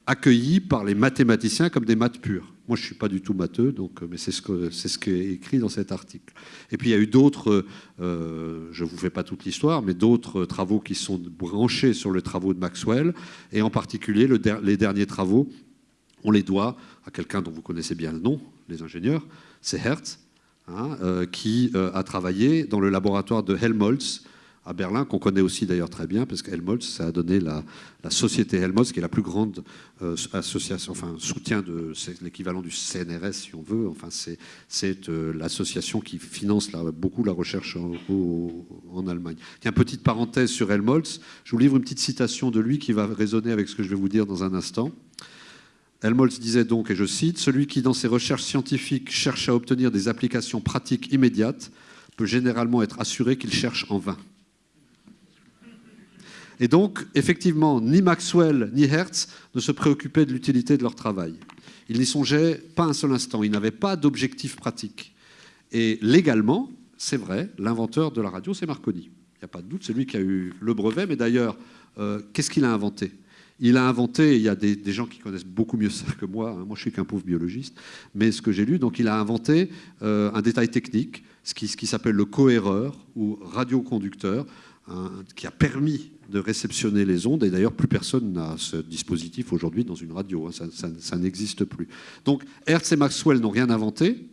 accueillis par les mathématiciens comme des maths pures. Moi, je ne suis pas du tout matheux, donc, mais c'est ce, que, ce qui est écrit dans cet article. Et puis, il y a eu d'autres, euh, je ne vous fais pas toute l'histoire, mais d'autres travaux qui sont branchés sur les travaux de Maxwell, et en particulier les derniers travaux, on les doit à quelqu'un dont vous connaissez bien le nom, les ingénieurs, c'est Hertz, hein, euh, qui euh, a travaillé dans le laboratoire de Helmholtz, à Berlin, qu'on connaît aussi d'ailleurs très bien, parce qu'Helmholtz, ça a donné la, société Helmholtz, qui est la plus grande euh, association, enfin soutien de, l'équivalent du CNRS si on veut, enfin c'est, euh, l'association qui finance beaucoup la recherche en, Allemagne. Il y a une petite parenthèse sur Helmholtz, je vous livre une petite citation de lui qui va résonner avec ce que je vais vous dire dans un instant. Helmholtz disait donc, et je cite, Celui qui, dans ses recherches scientifiques, cherche à obtenir des applications pratiques immédiates peut généralement être assuré qu'il cherche en vain. Et donc, effectivement, ni Maxwell ni Hertz ne se préoccupaient de l'utilité de leur travail. Ils n'y songeaient pas un seul instant. Ils n'avaient pas d'objectif pratique. Et légalement, c'est vrai, l'inventeur de la radio, c'est Marconi. Il n'y a pas de doute, c'est lui qui a eu le brevet. Mais d'ailleurs, euh, qu'est-ce qu'il a inventé? Il a inventé, il y a des, gens qui connaissent beaucoup mieux ça que moi, hein, moi je suis qu'un pauvre biologiste, mais ce que j'ai lu, donc il a inventé euh, un détail technique, ce qui, ce qui s'appelle le cohéreur ou radioconducteur, qui a permis de réceptionner les ondes. Et d'ailleurs, plus personne n'a ce dispositif aujourd'hui dans une radio. Hein. ça, n'existe plus. Donc, Hertz et Maxwell n'ont rien inventé.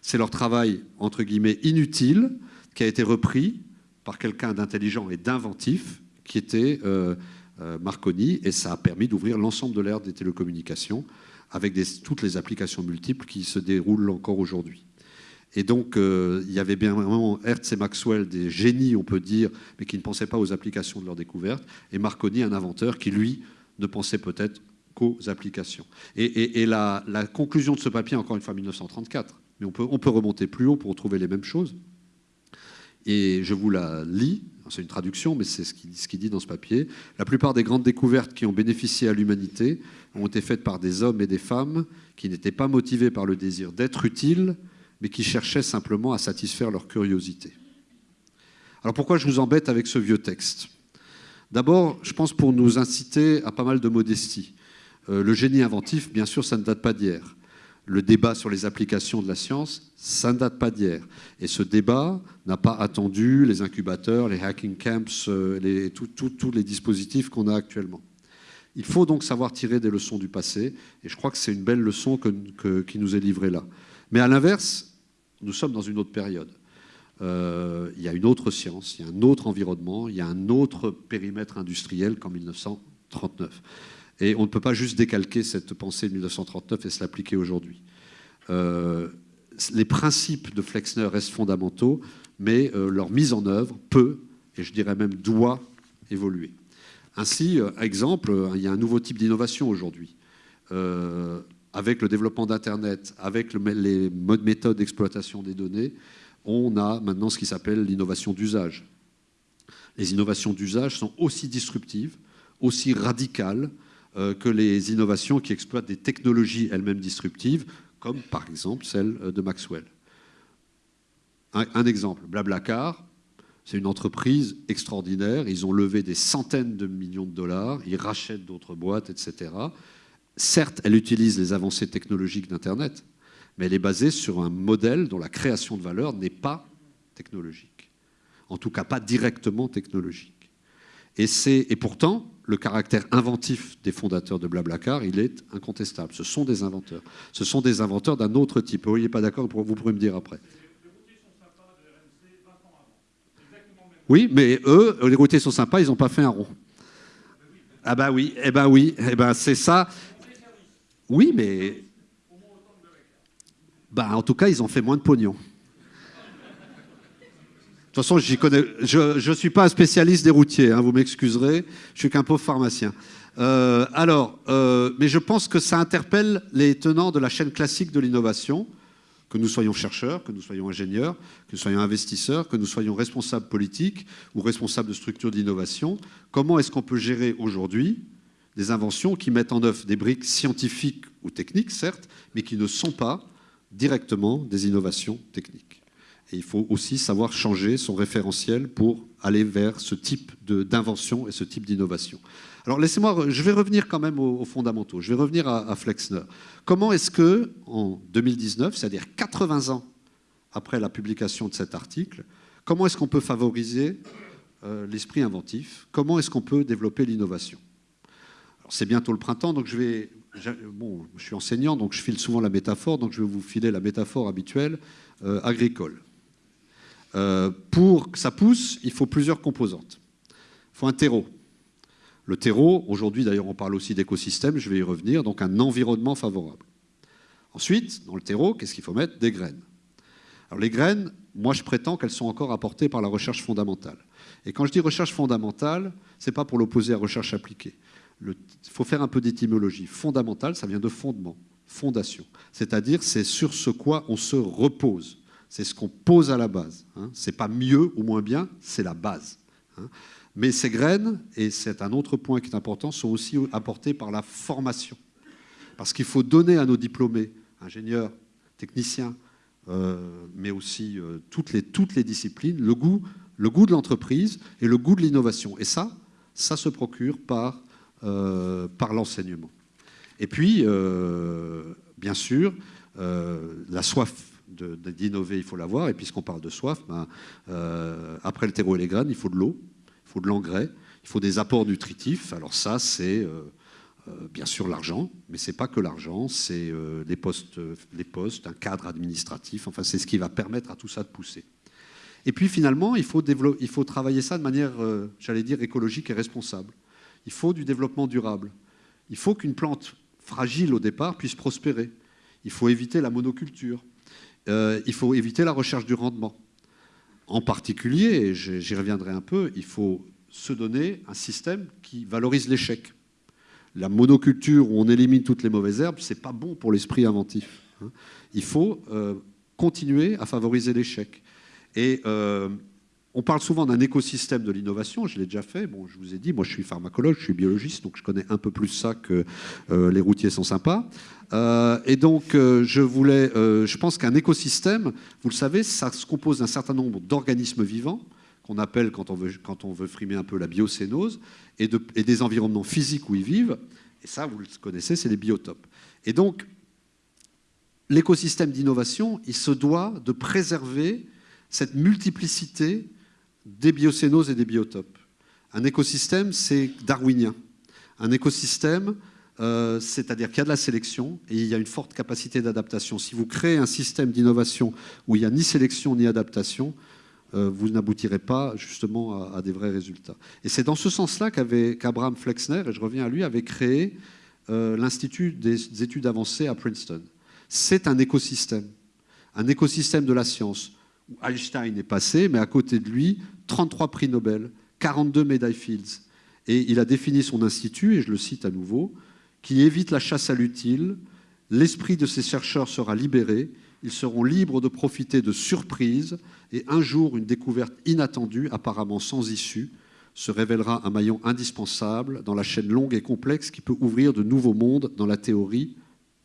C'est leur travail, entre guillemets, inutile, qui a été repris par quelqu'un d'intelligent et d'inventif, qui était euh, euh, Marconi. Et ça a permis d'ouvrir l'ensemble de l'ère des télécommunications avec toutes les applications multiples qui se déroulent encore aujourd'hui. Et donc, euh, il y avait bien vraiment Hertz et Maxwell, des génies, on peut dire, mais qui ne pensaient pas aux applications de leur découverte, et Marconi, un inventeur qui, lui, ne pensait peut-être qu'aux applications. Et, la, conclusion de ce papier, encore une fois, 1934, mais on peut, on peut remonter plus haut pour retrouver les mêmes choses. Et je vous la lis, c'est une traduction, mais c'est ce qu'il dit dans ce papier. La plupart des grandes découvertes qui ont bénéficié à l'humanité ont été faites par des hommes et des femmes qui n'étaient pas motivés par le désir d'être utiles, mais qui cherchaient simplement à satisfaire leur curiosité. Alors pourquoi je vous embête avec ce vieux texte? D'abord, je pense pour nous inciter à pas mal de modestie. Euh, le génie inventif, bien sûr, ça ne date pas d'hier. Le débat sur les applications de la science, ça ne date pas d'hier. Et ce débat n'a pas attendu les incubateurs, les hacking camps, euh, tous les dispositifs qu'on a actuellement. Il faut donc savoir tirer des leçons du passé, et je crois que c'est une belle leçon qui nous est livrée là. Mais à l'inverse, nous sommes dans une autre période. Euh, il y a une autre science, il y a un autre environnement, il y a un autre périmètre industriel qu'en 1939. Et on ne peut pas juste décalquer cette pensée de 1939 et se l'appliquer aujourd'hui. Euh, les principes de Flexner restent fondamentaux, mais euh, leur mise en œuvre peut, et je dirais même doit, évoluer. Ainsi, exemple, il y a un nouveau type d'innovation aujourd'hui avec le développement d'Internet, avec les méthodes d'exploitation des données, on a maintenant ce qui s'appelle l'innovation d'usage. Les innovations d'usage sont aussi disruptives, aussi radicales euh, que les innovations qui exploitent des technologies elles-mêmes disruptives, comme par exemple celle euh, de Maxwell. Un, un exemple, Blablacar, c'est une entreprise extraordinaire, ils ont levé des centaines de millions de dollars, ils rachètent d'autres boîtes, etc. Certes, elle utilise les avancées technologiques d'Internet, mais elle est basée sur un modèle dont la création de valeur n'est pas technologique. En tout cas, pas directement technologique. Et, et pourtant, le caractère inventif des fondateurs de Blablacar, il est incontestable. Ce sont des inventeurs. Ce sont des inventeurs d'un autre type. Vous n'êtes pas d'accord Vous pourrez me dire après. Oui, mais eux, les routiers sont sympas, ils n'ont pas fait un rond. Ah bah oui, eh ben oui, eh ben c'est ça. Oui, mais. Bah, en tout cas, ils ont fait moins de pognon. De toute façon, je ne suis pas un spécialiste des routiers, hein, vous m'excuserez, je suis qu'un pauvre pharmacien. Euh, alors, euh, mais je pense que ça interpelle les tenants de la chaîne classique de l'innovation, que nous soyons chercheurs, que nous soyons ingénieurs, que nous soyons investisseurs, que nous soyons responsables politiques ou responsables de structures d'innovation. Comment est-ce qu'on peut gérer aujourd'hui des inventions qui mettent en œuvre des briques scientifiques ou techniques, certes, mais qui ne sont pas directement des innovations techniques. Et il faut aussi savoir changer son référentiel pour aller vers ce type d'invention et ce type d'innovation. Alors laissez-moi, je vais revenir quand même aux, fondamentaux, je vais revenir à, Flexner. Comment est-ce que, en 2019, c'est-à-dire 80 ans après la publication de cet article, comment est-ce qu'on peut favoriser euh, l'esprit inventif? Comment est-ce qu'on peut développer l'innovation? C'est bientôt le printemps, donc je vais. Bon, je suis enseignant, donc je file souvent la métaphore, donc je vais vous filer la métaphore habituelle euh, agricole. Euh, pour que ça pousse, il faut plusieurs composantes. Il faut un terreau. Le terreau, aujourd'hui d'ailleurs on parle aussi d'écosystème, je vais y revenir, donc un environnement favorable. Ensuite, dans le terreau, qu'est-ce qu'il faut mettre? Des graines. Alors les graines, moi je prétends qu'elles sont encore apportées par la recherche fondamentale. Et quand je dis recherche fondamentale, ce n'est pas pour l'opposer à recherche appliquée. Il faut faire un peu d'étymologie. Fondamentale, ça vient de fondement, fondation. C'est-à-dire c'est sur ce quoi on se repose. C'est ce qu'on pose à la base. Hein. Ce n'est pas mieux ou moins bien, c'est la base. Hein. Mais ces graines, et c'est un autre point qui est important, sont aussi apportées par la formation. Parce qu'il faut donner à nos diplômés, ingénieurs, techniciens, euh, mais aussi euh, toutes, les, toutes les disciplines, le goût, le goût de l'entreprise et le goût de l'innovation. Et ça, ça se procure par, par l'enseignement. Et puis, bien sûr, la soif d'innover, il faut l'avoir. Et puisqu'on parle de soif, ben, après le terreau et les graines, il faut de l'eau, il faut de l'engrais, il faut des apports nutritifs. Alors ça, c'est euh, bien sûr l'argent, mais ce n'est pas que l'argent, c'est euh, les, postes, les postes, un cadre administratif, enfin c'est ce qui va permettre à tout ça de pousser. Et puis finalement, il faut, il faut travailler ça de manière, euh, j'allais dire, écologique et responsable. Il faut du développement durable. Il faut qu'une plante fragile au départ puisse prospérer. Il faut éviter la monoculture. il faut éviter la recherche du rendement. En particulier, et j'y reviendrai un peu, il faut se donner un système qui valorise l'échec la monoculture où on élimine toutes les mauvaises herbes, c'est pas bon pour l'esprit inventif. Hein. Il faut euh, continuer à favoriser l'échec. Et euh, on parle souvent d'un écosystème de l'innovation, je l'ai déjà fait. Bon, je vous ai dit, moi je suis pharmacologue, je suis biologiste, donc je connais un peu plus ça que euh, les routiers sont sympas. et donc, je voulais, je pense qu'un écosystème, vous le savez, ça se compose d'un certain nombre d'organismes vivants qu'on appelle, quand on, veut, quand on veut frimer un peu, la biocénose, et, des environnements physiques où ils vivent. Et ça, vous le connaissez, c'est les biotopes. Et donc, l'écosystème d'innovation, il se doit de préserver cette multiplicité des biocénoses et des biotopes. Un écosystème, c'est darwinien. Un écosystème, euh, c'est-à-dire qu'il y a de la sélection et il y a une forte capacité d'adaptation. Si vous créez un système d'innovation où il n'y a ni sélection ni adaptation, euh, vous n'aboutirez pas justement à, des vrais résultats. Et c'est dans ce sens-là qu'Abraham Flexner, et je reviens à lui, avait créé euh, l'Institut des études avancées à Princeton. C'est un écosystème, un écosystème de la science, Einstein est passé, mais à côté de lui, 33 prix Nobel, 42 médailles Fields. Et il a défini son institut, et je le cite à nouveau, qui évite la chasse à l'utile, l'esprit de ces chercheurs sera libéré, ils seront libres de profiter de surprises, et un jour, une découverte inattendue, apparemment sans issue, se révélera un maillon indispensable dans la chaîne longue et complexe qui peut ouvrir de nouveaux mondes dans la théorie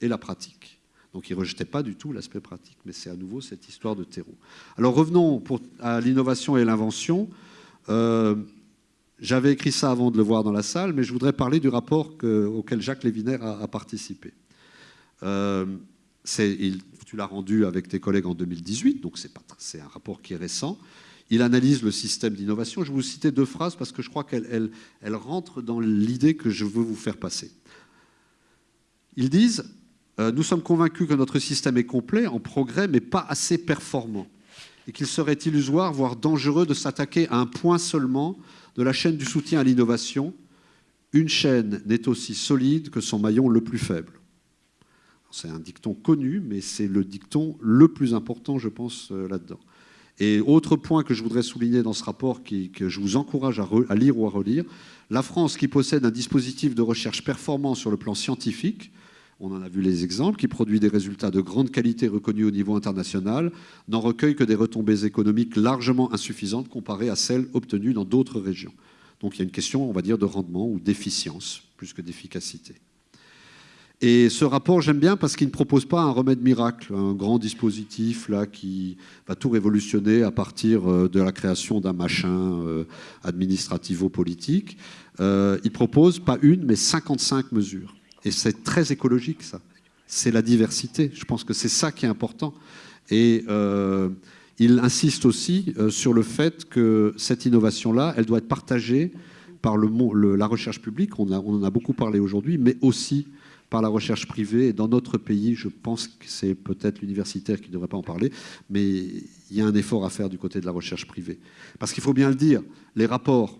et la pratique. Donc il ne rejetait pas du tout l'aspect pratique, mais c'est à nouveau cette histoire de terreau. Alors revenons à l'innovation et l'invention. Euh, j'avais écrit ça avant de le voir dans la salle, mais je voudrais parler du rapport auquel Jacques Lévinaire a, participé. Euh, tu l'as rendu avec tes collègues en 2018, donc c'est un rapport qui est récent. Il analyse le système d'innovation. Je vais vous citer deux phrases parce que je crois qu'elles rentrent dans l'idée que je veux vous faire passer. Ils disent Nous sommes convaincus que notre système est complet, en progrès, mais pas assez performant, et qu'il serait illusoire, voire dangereux, de s'attaquer à un point seulement de la chaîne du soutien à l'innovation. Une chaîne n'est aussi solide que son maillon le plus faible. C'est un dicton connu, mais c'est le dicton le plus important, je pense, euh, là-dedans. Et autre point que je voudrais souligner dans ce rapport, que je vous encourage à, lire ou à relire, la France qui possède un dispositif de recherche performant sur le plan scientifique, on en a vu les exemples, qui produit des résultats de grande qualité reconnus au niveau international, n'en recueille que des retombées économiques largement insuffisantes comparées à celles obtenues dans d'autres régions. Donc il y a une question, on va dire, de rendement ou d'efficience plus que d'efficacité. Et ce rapport, j'aime bien parce qu'il ne propose pas un remède miracle, un grand dispositif là qui va tout révolutionner à partir euh, de la création d'un machin euh, administrativo-politique. Euh, il propose pas une, mais 55 mesures. Et c'est très écologique, ça. C'est la diversité. Je pense que c'est ça qui est important. Et il insiste aussi sur le fait que cette innovation-là, elle doit être partagée par la recherche publique, on, on en a beaucoup parlé aujourd'hui, mais aussi par la recherche privée. Et dans notre pays, je pense que c'est peut-être l'universitaire qui ne devrait pas en parler, mais il y a un effort à faire du côté de la recherche privée. Parce qu'il faut bien le dire, les rapports,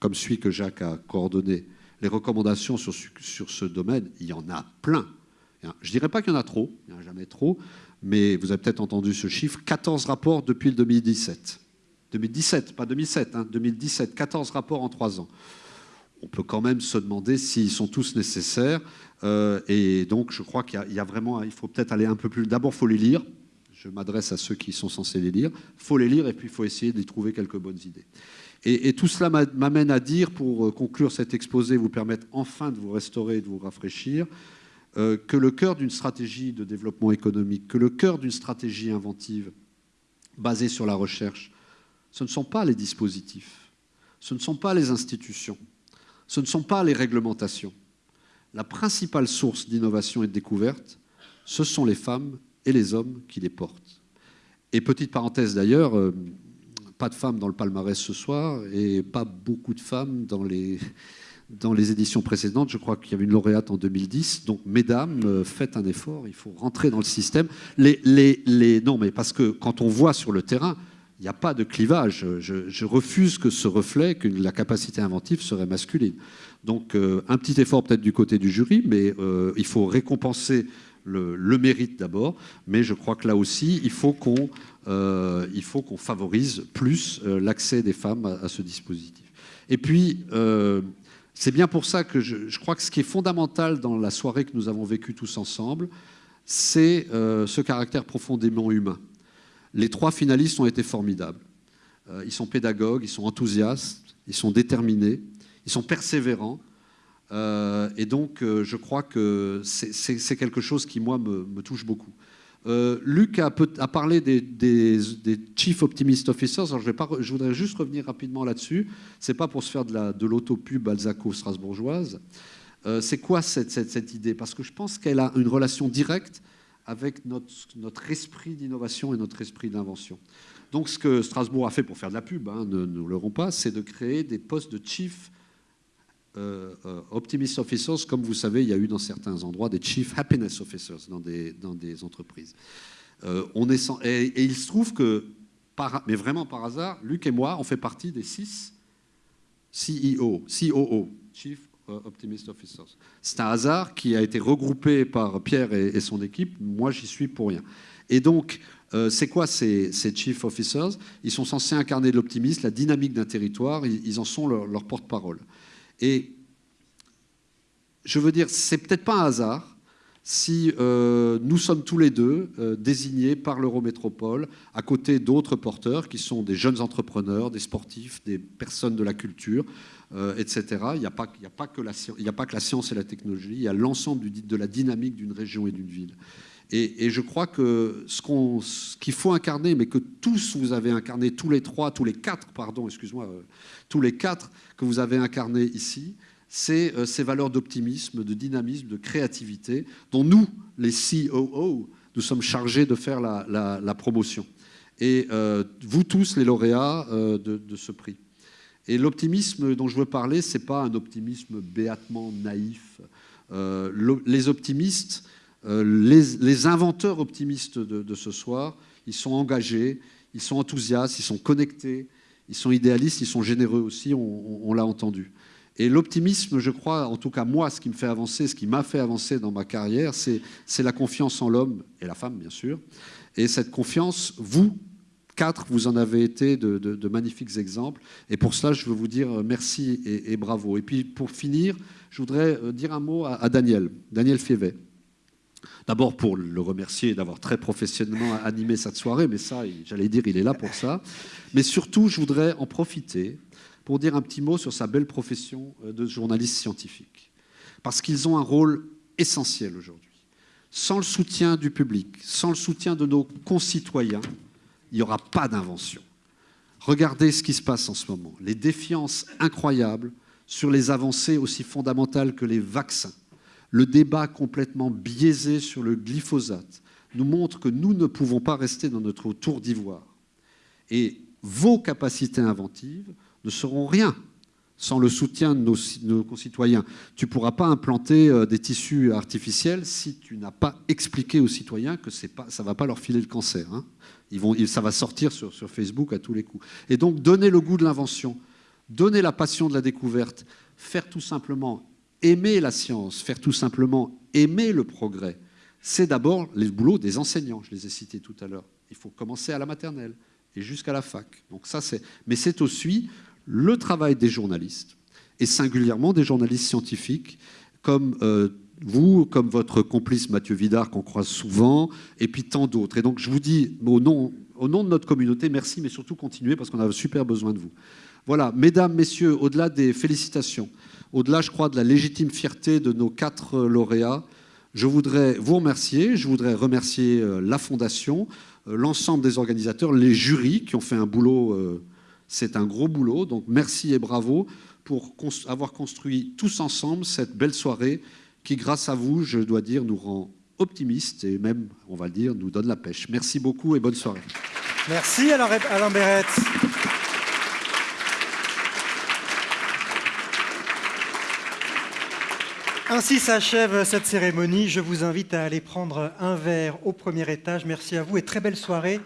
comme celui que Jacques a coordonné, les recommandations sur, ce domaine, il y en a plein. Je ne dirais pas qu'il y en a trop, il n'y en a jamais trop, mais vous avez peut-être entendu ce chiffre, 14 rapports depuis le 2017. 2017, pas 2007, 2017, 14 rapports en trois ans. On peut quand même se demander s'ils sont tous nécessaires. Euh, et donc, je crois qu'il y, a vraiment, il faut peut-être aller un peu plus. D'abord, il faut les lire. Je m'adresse à ceux qui sont censés les lire. Il faut les lire et puis il faut essayer d'y trouver quelques bonnes idées. Et, tout cela m'amène à dire, pour euh, conclure cet exposé, vous permettre enfin de vous restaurer et de vous rafraîchir, euh, que le cœur d'une stratégie de développement économique, que le cœur d'une stratégie inventive basée sur la recherche, ce ne sont pas les dispositifs, ce ne sont pas les institutions, ce ne sont pas les réglementations. La principale source d'innovation et de découverte, ce sont les femmes et les hommes qui les portent. Et petite parenthèse d'ailleurs, euh, pas de femmes dans le palmarès ce soir et pas beaucoup de femmes dans les, dans les éditions précédentes. Je crois qu'il y avait une lauréate en 2010. Donc, mesdames, euh, faites un effort, il faut rentrer dans le système. Les, les, les... Non, mais parce que quand on voit sur le terrain, il n'y a pas de clivage. Je, refuse que ce reflet, que la capacité inventive serait masculine. Donc, euh, un petit effort peut-être du côté du jury, mais euh, il faut récompenser le, mérite d'abord, mais je crois que là aussi, il faut qu'on euh, qu'on favorise plus euh, l'accès des femmes à, ce dispositif. Et puis, euh, c'est bien pour ça que je, crois que ce qui est fondamental dans la soirée que nous avons vécue tous ensemble, c'est ce caractère profondément humain. Les trois finalistes ont été formidables. ils sont pédagogues, ils sont enthousiastes, ils sont déterminés, ils sont persévérants. Et donc, je crois que c'est quelque chose qui, moi, me, touche beaucoup. Euh, Luc a, parlé des, Chief Optimist Officers. Je, voudrais juste revenir rapidement là-dessus. C'est pas pour se faire de l'autopub balzaco-strasbourgeoise. c'est quoi cette, idée? Parce que je pense qu'elle a une relation directe avec notre, esprit d'innovation et notre esprit d'invention. Donc, ce que Strasbourg a fait pour faire de la pub, hein, ne nous leurrons pas, c'est de créer des postes de Chief euh, euh, Optimist Officers, comme vous savez, il y a eu dans certains endroits des Chief Happiness Officers dans des, entreprises. Euh, on est et, il se trouve que, mais vraiment par hasard, Luc et moi, on fait partie des six CEO, COO, Chief Optimist Officers. C'est un hasard qui a été regroupé par Pierre et, son équipe. Moi, j'y suis pour rien. Et donc, c'est quoi ces, ces, Chief Officers? Ils sont censés incarner l'optimisme, la dynamique d'un territoire. Ils, en sont leur, leur porte-parole. Et je veux dire, c'est peut-être pas un hasard si euh, nous sommes tous les deux euh, désignés par l'Eurométropole à côté d'autres porteurs qui sont des jeunes entrepreneurs, des sportifs, des personnes de la culture, euh, etc. Il n'y a, pas, que la science et la technologie, il y a l'ensemble de la dynamique d'une région et d'une ville. Et, je crois que ce qu'il faut incarner, mais que tous vous avez incarné, tous les trois, tous les quatre, pardon, excuse-moi, tous les quatre que vous avez incarnés ici, c'est euh, ces valeurs d'optimisme, de dynamisme, de créativité, dont nous, les COO, nous sommes chargés de faire la, promotion. Et euh, vous tous, les lauréats euh, de, ce prix. Et l'optimisme dont je veux parler, ce n'est pas un optimisme béatement naïf. les optimistes, les, inventeurs optimistes de, ce soir, ils sont engagés, ils sont enthousiastes, ils sont connectés, ils sont idéalistes, ils sont généreux aussi, on, l'a entendu. Et l'optimisme, je crois, en tout cas moi, ce qui me fait avancer, ce qui m'a fait avancer dans ma carrière, c'est la confiance en l'homme et la femme, bien sûr. Et cette confiance, vous, quatre, vous en avez été de, magnifiques exemples. Et pour cela, je veux vous dire merci et, bravo. Et puis, pour finir, je voudrais euh, dire un mot à, à Daniel, Daniel Fievet. D'abord pour le remercier d'avoir très professionnellement animé cette soirée, mais ça, j'allais dire, il est là pour ça. Mais surtout, je voudrais en profiter pour dire un petit mot sur sa belle profession euh, de journaliste scientifique. Parce qu'ils ont un rôle essentiel aujourd'hui. Sans le soutien du public, sans le soutien de nos concitoyens, il n'y aura pas d'invention. Regardez ce qui se passe en ce moment. Les défiances incroyables sur les avancées aussi fondamentales que les vaccins le débat complètement biaisé sur le glyphosate nous montre que nous ne pouvons pas rester dans notre tour d'ivoire. Et vos capacités inventives ne seront rien sans le soutien de nos, concitoyens. Tu ne pourras pas implanter euh, des tissus artificiels si tu n'as pas expliqué aux citoyens que ça ne va pas leur filer le cancer. Hein. Ça va sortir sur, sur Facebook à tous les coups. Et donc, donner le goût de l'invention, donner la passion de la découverte, faire tout simplement aimer la science, faire tout simplement aimer le progrès, c'est d'abord le boulot des enseignants, je les ai cités tout à l'heure. Il faut commencer à la maternelle et jusqu'à la fac. Donc ça. Mais c'est aussi le travail des journalistes, et singulièrement des journalistes scientifiques, comme euh, vous, comme votre complice Mathieu Vidard, qu'on croise souvent, et puis tant d'autres. Et donc je vous dis, au nom, au nom de notre communauté, merci, mais surtout continuez, parce qu'on a super besoin de vous. Voilà, mesdames, messieurs, au-delà des félicitations, au-delà, je crois, de la légitime fierté de nos quatre lauréats, je voudrais vous remercier, je voudrais remercier euh, la Fondation, euh, l'ensemble des organisateurs, les jurys qui ont fait un boulot, euh, c'est un gros boulot, donc merci et bravo pour avoir construit tous ensemble cette belle soirée qui, grâce à vous, je dois dire, nous rend optimistes et même, on va le dire, nous donne la pêche. Merci beaucoup et bonne soirée. Merci Alain Béret. Ainsi s'achève cette cérémonie. Je vous invite à aller prendre un verre au premier étage. Merci à vous et très belle soirée